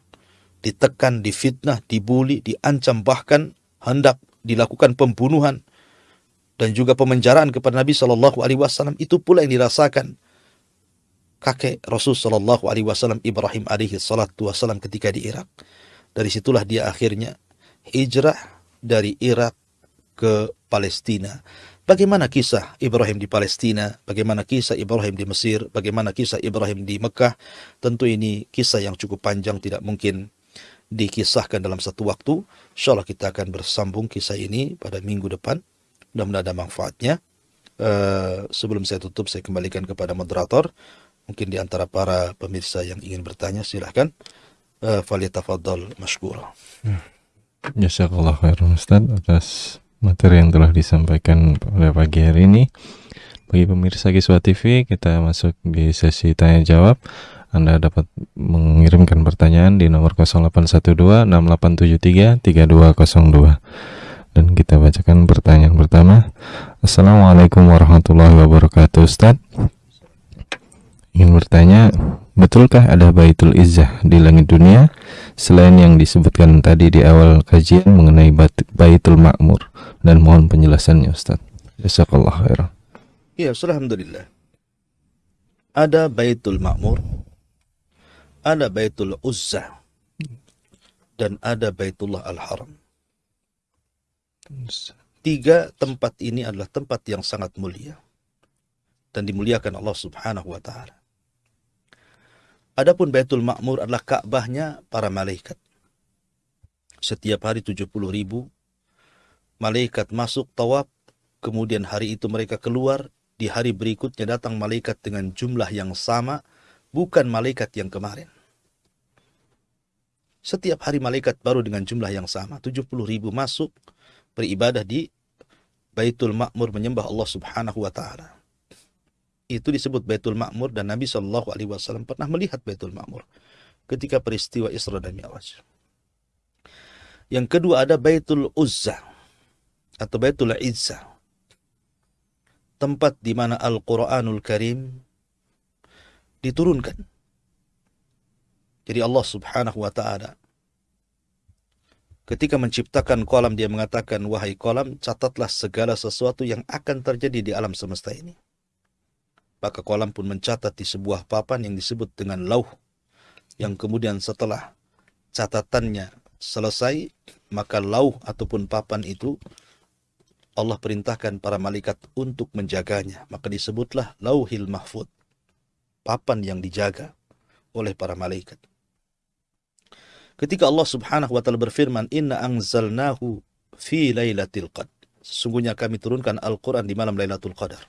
Speaker 1: ditekan, difitnah, dibuli, diancam, bahkan hendak dilakukan pembunuhan dan juga pemenjaraan kepada Nabi Shallallahu Alaihi Wasallam itu pula yang dirasakan kakek Rasul Shallallahu Alaihi Wasallam Ibrahim alaihi salatu wasallam ketika di Irak. Dari situlah dia akhirnya hijrah dari Irak ke Palestina Bagaimana kisah Ibrahim di Palestina, bagaimana kisah Ibrahim di Mesir, bagaimana kisah Ibrahim di Mekah. Tentu ini kisah yang cukup panjang, tidak mungkin dikisahkan dalam satu waktu. Insya kita akan bersambung kisah ini pada minggu depan. Mudah-mudahan ada manfaatnya. Uh, sebelum saya tutup, saya kembalikan kepada moderator. Mungkin di antara para pemirsa yang ingin bertanya, silahkan. Uh, Faliyatafadol masykurah.
Speaker 2: Hmm. Jazakallah khairan Ustaz atas materi yang telah disampaikan pada pagi hari ini. Bagi pemirsa Kiswa TV, kita masuk di sesi tanya jawab. Anda dapat mengirimkan pertanyaan di nomor 0812 6873 3202. Dan kita bacakan pertanyaan pertama. Assalamualaikum warahmatullahi wabarakatuh Ustaz. Ingin bertanya, betulkah ada Baitul Izzah di langit dunia selain yang disebutkan tadi di awal kajian mengenai Baitul Makmur dan mohon penjelasannya Ustaz. Jazakallah khairan.
Speaker 1: Ya, alhamdulillah. Ada Baitul Makmur, ada Baitul Uzzah, dan ada Baitullah Al-Haram. Tiga tempat ini adalah tempat yang sangat mulia dan dimuliakan Allah Subhanahu wa taala. Adapun Baitul Ma'mur adalah Ka'bahnya para malaikat. Setiap hari 70 ribu malaikat masuk tawaf, kemudian hari itu mereka keluar, di hari berikutnya datang malaikat dengan jumlah yang sama, bukan malaikat yang kemarin. Setiap hari malaikat baru dengan jumlah yang sama, 70 ribu masuk beribadah di Baitul Ma'mur menyembah Allah Subhanahu wa taala itu disebut Baitul Ma'mur dan Nabi Shallallahu Alaihi Wasallam pernah melihat Baitul Ma'mur ketika peristiwa Isra dan Mi'raj. Yang kedua ada Baitul Uzza atau Baitul Izza. Tempat di mana Al-Quranul Karim diturunkan. Jadi Allah subhanahu wa ta'ala ketika menciptakan kolam dia mengatakan wahai kolam catatlah segala sesuatu yang akan terjadi di alam semesta ini maka kolam pun mencatat di sebuah papan yang disebut dengan lauh. Yang kemudian setelah catatannya selesai, maka lauh ataupun papan itu Allah perintahkan para malaikat untuk menjaganya. Maka disebutlah lauhil mahfud. Papan yang dijaga oleh para malaikat. Ketika Allah subhanahu wa ta'ala berfirman, Inna anzalnahu fi laylatil qad. Sesungguhnya kami turunkan Al-Quran di malam Lailatul Qadar.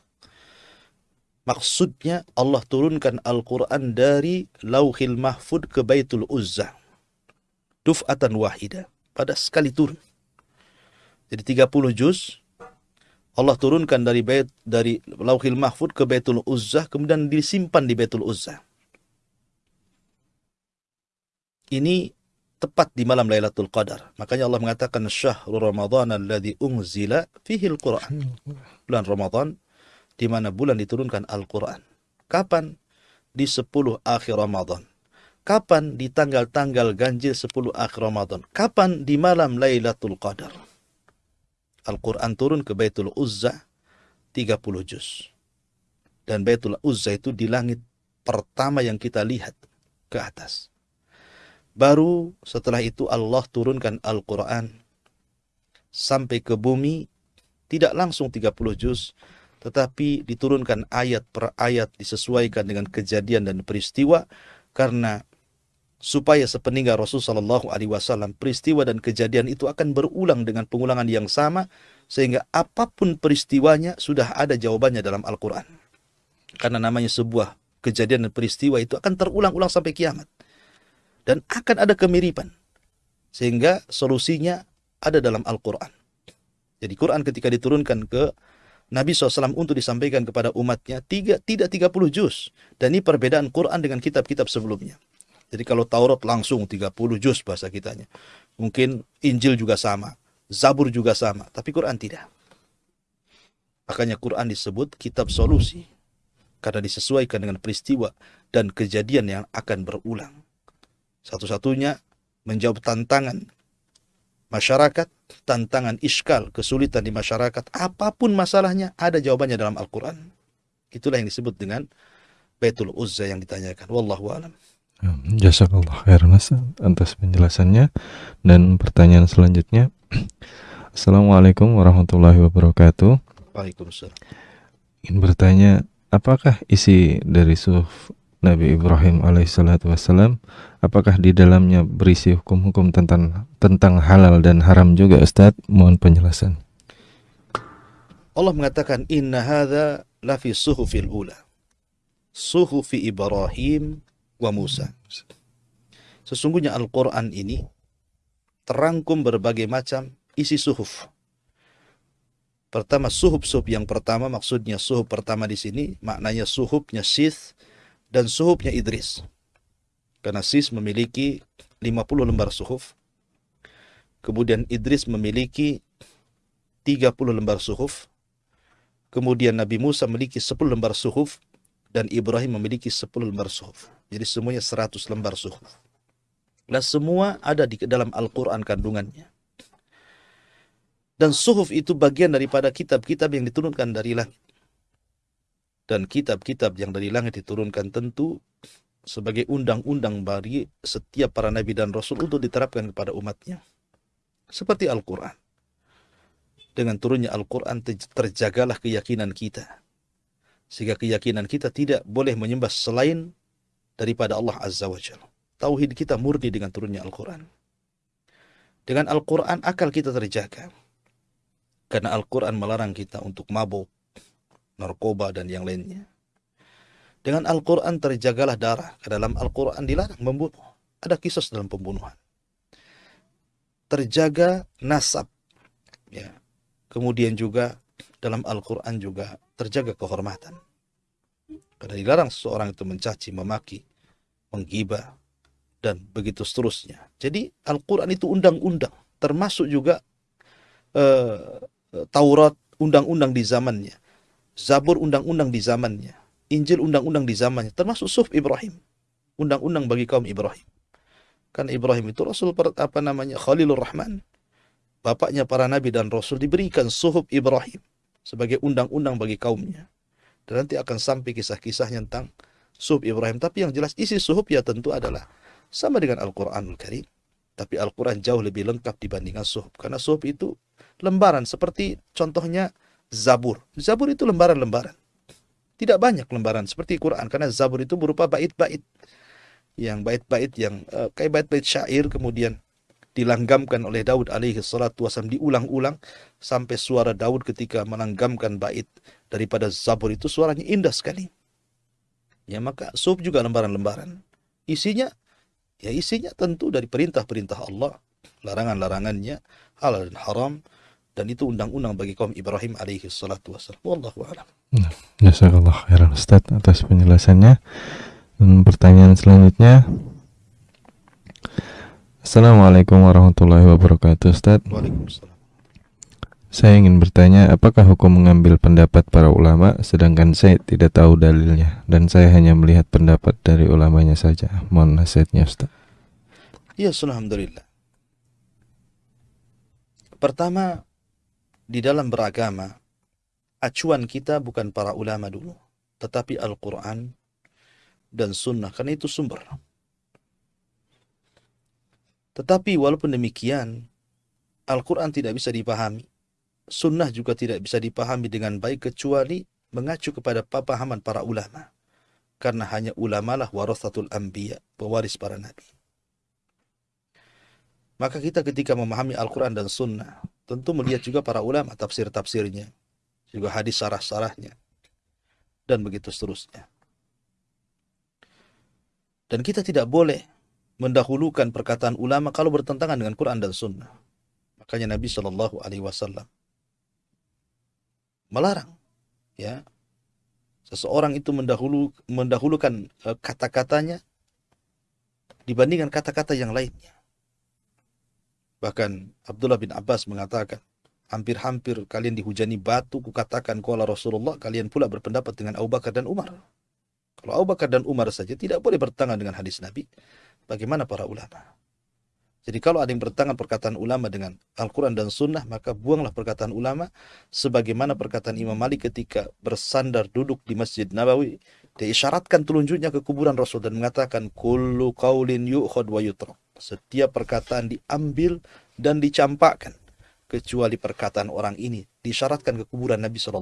Speaker 1: Maksudnya Allah turunkan Al-Quran dari Lauhil Mahfud ke Baitul Uzza. Duf'atan wahida. Pada sekali turun. Jadi 30 juz. Allah turunkan dari bait dari Lauhil Mahfud ke Baitul Uzza. Kemudian disimpan di Baitul Uzza. Ini tepat di malam Lailatul Qadar. Makanya Allah mengatakan syahrul Ramadan alladhi unzila fihi al-Quran. Bulan Ramadan di mana bulan diturunkan Al-Quran. Kapan? Di 10 akhir Ramadan. Kapan? Di tanggal-tanggal ganjil 10 akhir Ramadan. Kapan? Di malam Lailatul Qadar. Al-Quran turun ke Baitul Uzza 30 juz. Dan Baitul Uzza itu di langit pertama yang kita lihat ke atas. Baru setelah itu Allah turunkan Al-Quran sampai ke bumi tidak langsung 30 juz tetapi diturunkan ayat per ayat disesuaikan dengan kejadian dan peristiwa karena supaya sepeninggal Rasul Shallallahu Wasallam peristiwa dan kejadian itu akan berulang dengan pengulangan yang sama sehingga apa pun peristiwanya sudah ada jawabannya dalam Al-Quran. Karena namanya sebuah kejadian dan peristiwa itu akan terulang-ulang sampai kiamat dan akan ada kemiripan sehingga solusinya ada dalam Al-Quran jadi Quran ketika diturunkan ke Nabi SAW untuk disampaikan kepada umatnya tiga, tidak 30 juz. Dan ini perbedaan Quran dengan kitab-kitab sebelumnya. Jadi kalau Taurat langsung 30 juz bahasa kitanya. Mungkin Injil juga sama. Zabur juga sama. Tapi Quran tidak. Makanya Quran disebut kitab solusi. Karena disesuaikan dengan peristiwa dan kejadian yang akan berulang. Satu-satunya menjawab tantangan masyarakat, tantangan iskal, kesulitan di masyarakat, apa pun masalahnya, ada jawabannya dalam Al-Quran. Itulah yang disebut dengan Baitul Uzza yang ditanyakan. Wallahu a'lam.
Speaker 2: Ya, jazakallah khairan atas penjelasannya dan pertanyaan selanjutnya. [clears throat] Assalamualaikum warahmatullahi wabarakatuh.
Speaker 1: Waalaikumsalam.
Speaker 2: Ingin bertanya, apakah isi dari suhuf Nabi Ibrahim alaihissalatu wassalam apakah di dalamnya berisi hukum-hukum tentang tentang halal dan haram juga Ustaz? Mohon penjelasan.
Speaker 1: Allah mengatakan inna hadza la fi suhufil ula. Suhufi Ibrahim wa Musa. Sesungguhnya Al-Qur'an ini terangkum berbagai macam isi suhuf. Pertama suhuf-suhuf yang pertama maksudnya suhuf pertama di sini maknanya suhufnya Sith dan suhufnya Idris. Karena Sis memiliki 50 lembar suhuf. Kemudian Idris memiliki 30 lembar suhuf. Kemudian Nabi Musa memiliki 10 lembar suhuf dan Ibrahim memiliki 10 lembar suhuf. Jadi semuanya 100 lembar suhuf. Dan semua ada di dalam Al-Quran kandungannya. Dan suhuf itu bagian daripada kitab-kitab yang diturunkan dari langit dan kitab-kitab yang dari langit diturunkan tentu sebagai undang-undang bagi setiap para nabi dan rasul untuk diterapkan kepada umatnya. Seperti Al-Quran. Dengan turunnya Al-Quran terjagalah keyakinan kita. Sehingga keyakinan kita tidak boleh menyembah selain daripada Allah Azza wa Jalla. Tauhid kita murni dengan turunnya Al-Quran. Dengan Al-Quran akal kita terjaga. Karena Al-Quran melarang kita untuk mabuk, narkoba, dan yang lainnya. Dengan Al-Quran terjagalah darah. Ke dalam Al-Quran dilarang membunuh. Ada kisah dalam pembunuhan. Terjaga nasab. Ya. Kemudian juga dalam Al-Quran juga terjaga kehormatan. Karena dilarang seseorang itu mencaci, memaki, menggibah, dan begitu seterusnya. Jadi Al-Quran itu undang-undang, termasuk juga uh, Taurat undang-undang di zamannya, Zabur undang-undang di zamannya, Injil undang-undang di zamannya, termasuk Suf Ibrahim, undang-undang bagi kaum Ibrahim. Karena Ibrahim itu Rasul apa namanya Khalilur Rahman, bapaknya para nabi dan rasul diberikan suhub Ibrahim sebagai undang-undang bagi kaumnya. Dan nanti akan sampai kisah-kisahnya tentang suhub Ibrahim. Tapi yang jelas isi suhub ya tentu adalah sama dengan Al-Quranul Karim. Tapi Al-Quran jauh lebih lengkap dibandingkan suhub. Karena suhub itu lembaran. Seperti contohnya Zabur. Zabur itu lembaran-lembaran. Tidak banyak lembaran seperti Quran. Karena Zabur itu berupa bait-bait. Yang bait-bait yang uh, kayak bait-bait syair kemudian dilanggamkan oleh Daud alaihi salatu wasallam diulang-ulang sampai suara Daud ketika melanggamkan bait daripada Zabur itu suaranya indah sekali. Ya maka sub juga lembaran-lembaran. Isinya Ya isinya tentu dari perintah-perintah Allah, larangan-larangannya, halal dan haram, dan itu undang-undang bagi kaum Ibrahim alaihi salatu wassalam. Wallahu a'lam.
Speaker 2: Nah, jazakallah khairan Ustaz atas penjelasannya. Dan pertanyaan selanjutnya. Assalamualaikum warahmatullahi wabarakatuh Ustaz.
Speaker 1: Waalaikumsalam.
Speaker 2: Saya ingin bertanya, apakah hukum mengambil pendapat para ulama sedangkan saya tidak tahu dalilnya dan saya hanya melihat pendapat dari ulamanya saja? Mohon nasihatnya Ustaz.
Speaker 1: Ya, Alhamdulillah. Pertama, di dalam beragama, acuan kita bukan para ulama dulu, tetapi Al-Quran dan Sunnah, karena itu sumber. Tetapi walaupun demikian, Al-Quran tidak bisa dipahami sunnah juga tidak bisa dipahami dengan baik kecuali mengacu kepada pemahaman para ulama. Karena hanya ulama lah warasatul anbiya, pewaris para nabi. Maka kita ketika memahami Al-Quran dan Sunnah, tentu melihat juga para ulama tafsir-tafsirnya, juga hadis sarah-sarahnya, dan begitu seterusnya. Dan kita tidak boleh mendahulukan perkataan ulama kalau bertentangan dengan Quran dan Sunnah. Makanya Nabi Shallallahu Alaihi Wasallam melarang ya seseorang itu mendahulu mendahulukan uh, kata-katanya dibandingkan kata-kata yang lainnya. Bahkan Abdullah bin Abbas mengatakan, hampir-hampir kalian dihujani batu, kukatakan kuala Rasulullah, kalian pula berpendapat dengan Abu Bakar dan Umar. Kalau Abu Bakar dan Umar saja tidak boleh bertangan dengan hadis Nabi, bagaimana para ulama? Jadi kalau ada yang bertentangan perkataan ulama dengan Al-Quran dan Sunnah, maka buanglah perkataan ulama sebagaimana perkataan Imam Malik ketika bersandar duduk di Masjid Nabawi. Dia isyaratkan telunjuknya ke kuburan Rasul dan mengatakan, Kullu qawlin yu'khad wa yutrak. Setiap perkataan diambil dan dicampakkan. Kecuali perkataan orang ini disyaratkan ke kuburan Nabi SAW.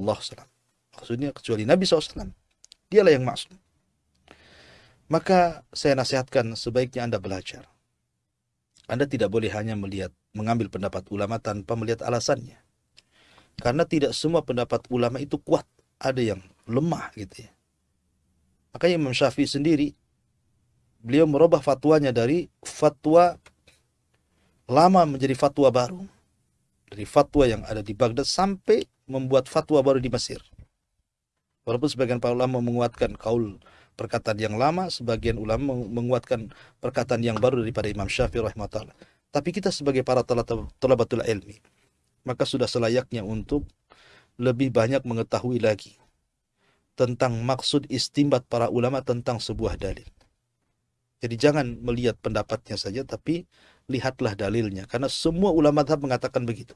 Speaker 1: Maksudnya kecuali Nabi SAW. Dialah yang maksud. Maka saya nasihatkan sebaiknya Anda belajar anda tidak boleh hanya melihat mengambil pendapat ulama tanpa melihat alasannya. Karena tidak semua pendapat ulama itu kuat, ada yang lemah gitu ya. Makanya Imam Syafi'i sendiri beliau merubah fatwanya dari fatwa lama menjadi fatwa baru. Dari fatwa yang ada di Baghdad sampai membuat fatwa baru di Mesir. Walaupun sebagian para ulama menguatkan kaul perkataan yang lama, sebagian ulama menguatkan perkataan yang baru daripada Imam Syafi'i rahimahullah. Tapi kita sebagai para talabatul ilmi, maka sudah selayaknya untuk lebih banyak mengetahui lagi tentang maksud istimbat para ulama tentang sebuah dalil. Jadi jangan melihat pendapatnya saja, tapi lihatlah dalilnya. Karena semua ulama madhab mengatakan begitu.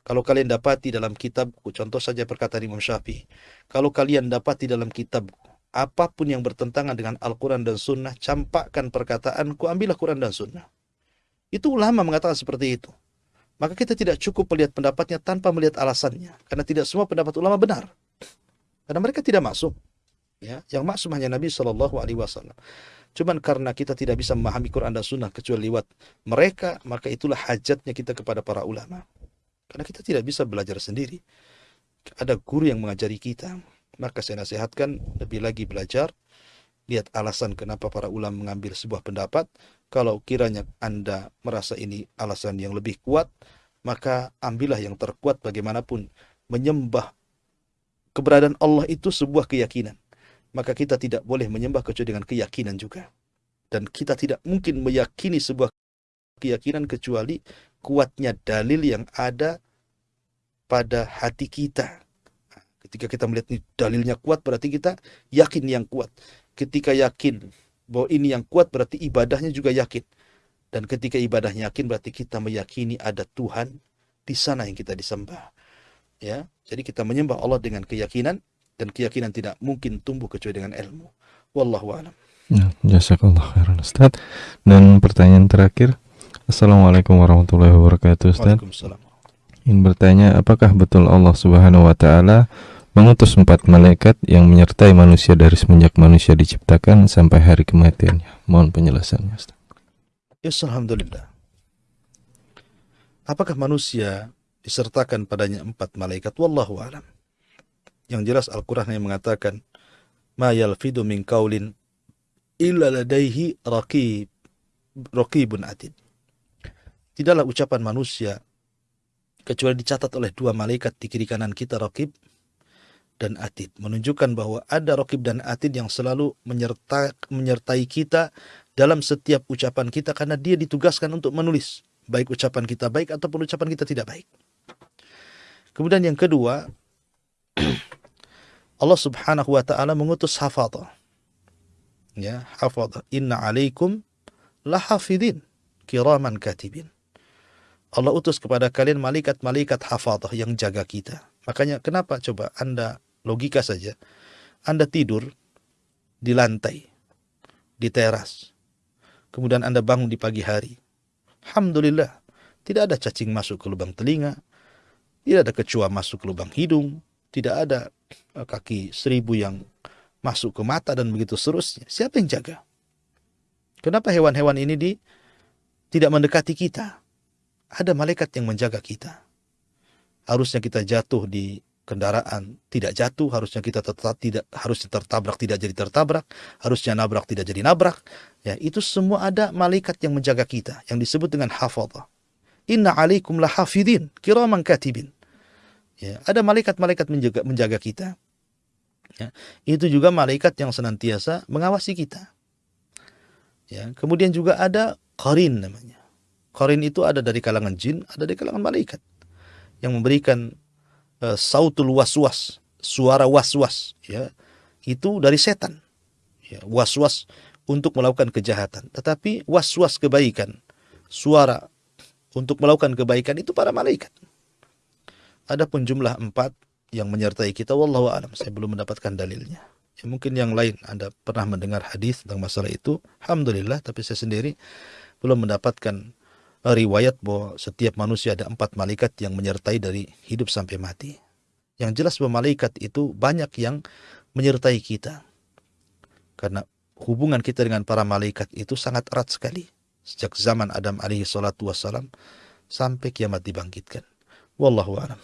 Speaker 1: Kalau kalian dapati dalam kitabku, contoh saja perkataan Imam Syafi'i. Kalau kalian dapati dalam kitabku, apa pun yang bertentangan dengan Al-Quran dan Sunnah, campakkan perkataanku, ambillah Quran dan Sunnah. Itu ulama mengatakan seperti itu. Maka kita tidak cukup melihat pendapatnya tanpa melihat alasannya. Karena tidak semua pendapat ulama benar. Karena mereka tidak masuk. Ya, yang maksum hanya Nabi Shallallahu Alaihi Wasallam. Cuman karena kita tidak bisa memahami Quran dan Sunnah kecuali lewat mereka, maka itulah hajatnya kita kepada para ulama. Karena kita tidak bisa belajar sendiri. Ada guru yang mengajari kita. Maka saya nasihatkan lebih lagi belajar. Lihat alasan kenapa para ulama mengambil sebuah pendapat. Kalau kiranya Anda merasa ini alasan yang lebih kuat, maka ambillah yang terkuat bagaimanapun. Menyembah keberadaan Allah itu sebuah keyakinan maka kita tidak boleh menyembah kecuali dengan keyakinan juga. Dan kita tidak mungkin meyakini sebuah keyakinan kecuali kuatnya dalil yang ada pada hati kita. Ketika kita melihat ini dalilnya kuat berarti kita yakin yang kuat. Ketika yakin bahwa ini yang kuat berarti ibadahnya juga yakin. Dan ketika ibadahnya yakin berarti kita meyakini ada Tuhan di sana yang kita disembah. Ya, jadi kita menyembah Allah dengan keyakinan dan keyakinan tidak mungkin tumbuh kecuali dengan ilmu. Wallahu a'lam.
Speaker 2: Ya, jazakallah khairan Ustaz. Dan pertanyaan terakhir. Assalamualaikum warahmatullahi wabarakatuh Ustaz.
Speaker 1: Waalaikumsalam.
Speaker 2: Ingin bertanya apakah betul Allah Subhanahu wa taala mengutus empat malaikat yang menyertai manusia dari semenjak manusia diciptakan sampai hari kematiannya. Mohon penjelasannya Ustaz.
Speaker 1: Yes, alhamdulillah. Apakah manusia disertakan padanya empat malaikat? Wallahu a'lam. Yang jelas Al-Quran yang mengatakan, Ma yalfidu min kaulin illa ladaihi raqib, raqibun atid. Tidaklah ucapan manusia kecuali dicatat oleh dua malaikat di kiri kanan kita raqib dan atid. Menunjukkan bahwa ada raqib dan atid yang selalu menyerta, menyertai kita dalam setiap ucapan kita karena dia ditugaskan untuk menulis. Baik ucapan kita baik ataupun ucapan kita tidak baik. Kemudian yang kedua, Allah Subhanahu wa taala mengutus hafadhah. Ya, hafadhah. Inna alaikum lahafidin kiraman katibin. Allah utus kepada kalian malaikat-malaikat hafadhah yang jaga kita. Makanya kenapa coba Anda logika saja. Anda tidur di lantai, di teras. Kemudian Anda bangun di pagi hari. Alhamdulillah, tidak ada cacing masuk ke lubang telinga, tidak ada kecoa masuk ke lubang hidung, tidak ada Eh, kaki seribu yang masuk ke mata dan begitu seterusnya. Siapa yang jaga? Kenapa hewan-hewan ini di, tidak mendekati kita? Ada malaikat yang menjaga kita. Harusnya kita jatuh di kendaraan tidak jatuh, harusnya kita tetap tidak harusnya tertabrak tidak jadi tertabrak, harusnya nabrak tidak jadi nabrak. Ya, itu semua ada malaikat yang menjaga kita yang disebut dengan hafadhah. Inna alaikum lahafidin kiraman katibin. Ya, ada malaikat-malaikat menjaga, menjaga kita. Ya, itu juga malaikat yang senantiasa mengawasi kita. Ya, kemudian juga ada qarin namanya. Qarin itu ada dari kalangan jin, ada dari kalangan malaikat yang memberikan uh, sautul waswas, suara waswas, ya. Itu dari setan. Ya, waswas untuk melakukan kejahatan, tetapi waswas kebaikan, suara untuk melakukan kebaikan itu para malaikat. Adapun jumlah empat yang menyertai kita, wallahu alam, saya belum mendapatkan dalilnya. Ya, mungkin yang lain Anda pernah mendengar hadis tentang masalah itu, alhamdulillah, tapi saya sendiri belum mendapatkan eh, riwayat bahwa setiap manusia ada empat malaikat yang menyertai dari hidup sampai mati. Yang jelas bahwa malaikat itu banyak yang menyertai kita. Karena hubungan kita dengan para malaikat itu sangat erat sekali. Sejak zaman Adam alaihi salatu wassalam sampai kiamat dibangkitkan. Wallahu a'lam.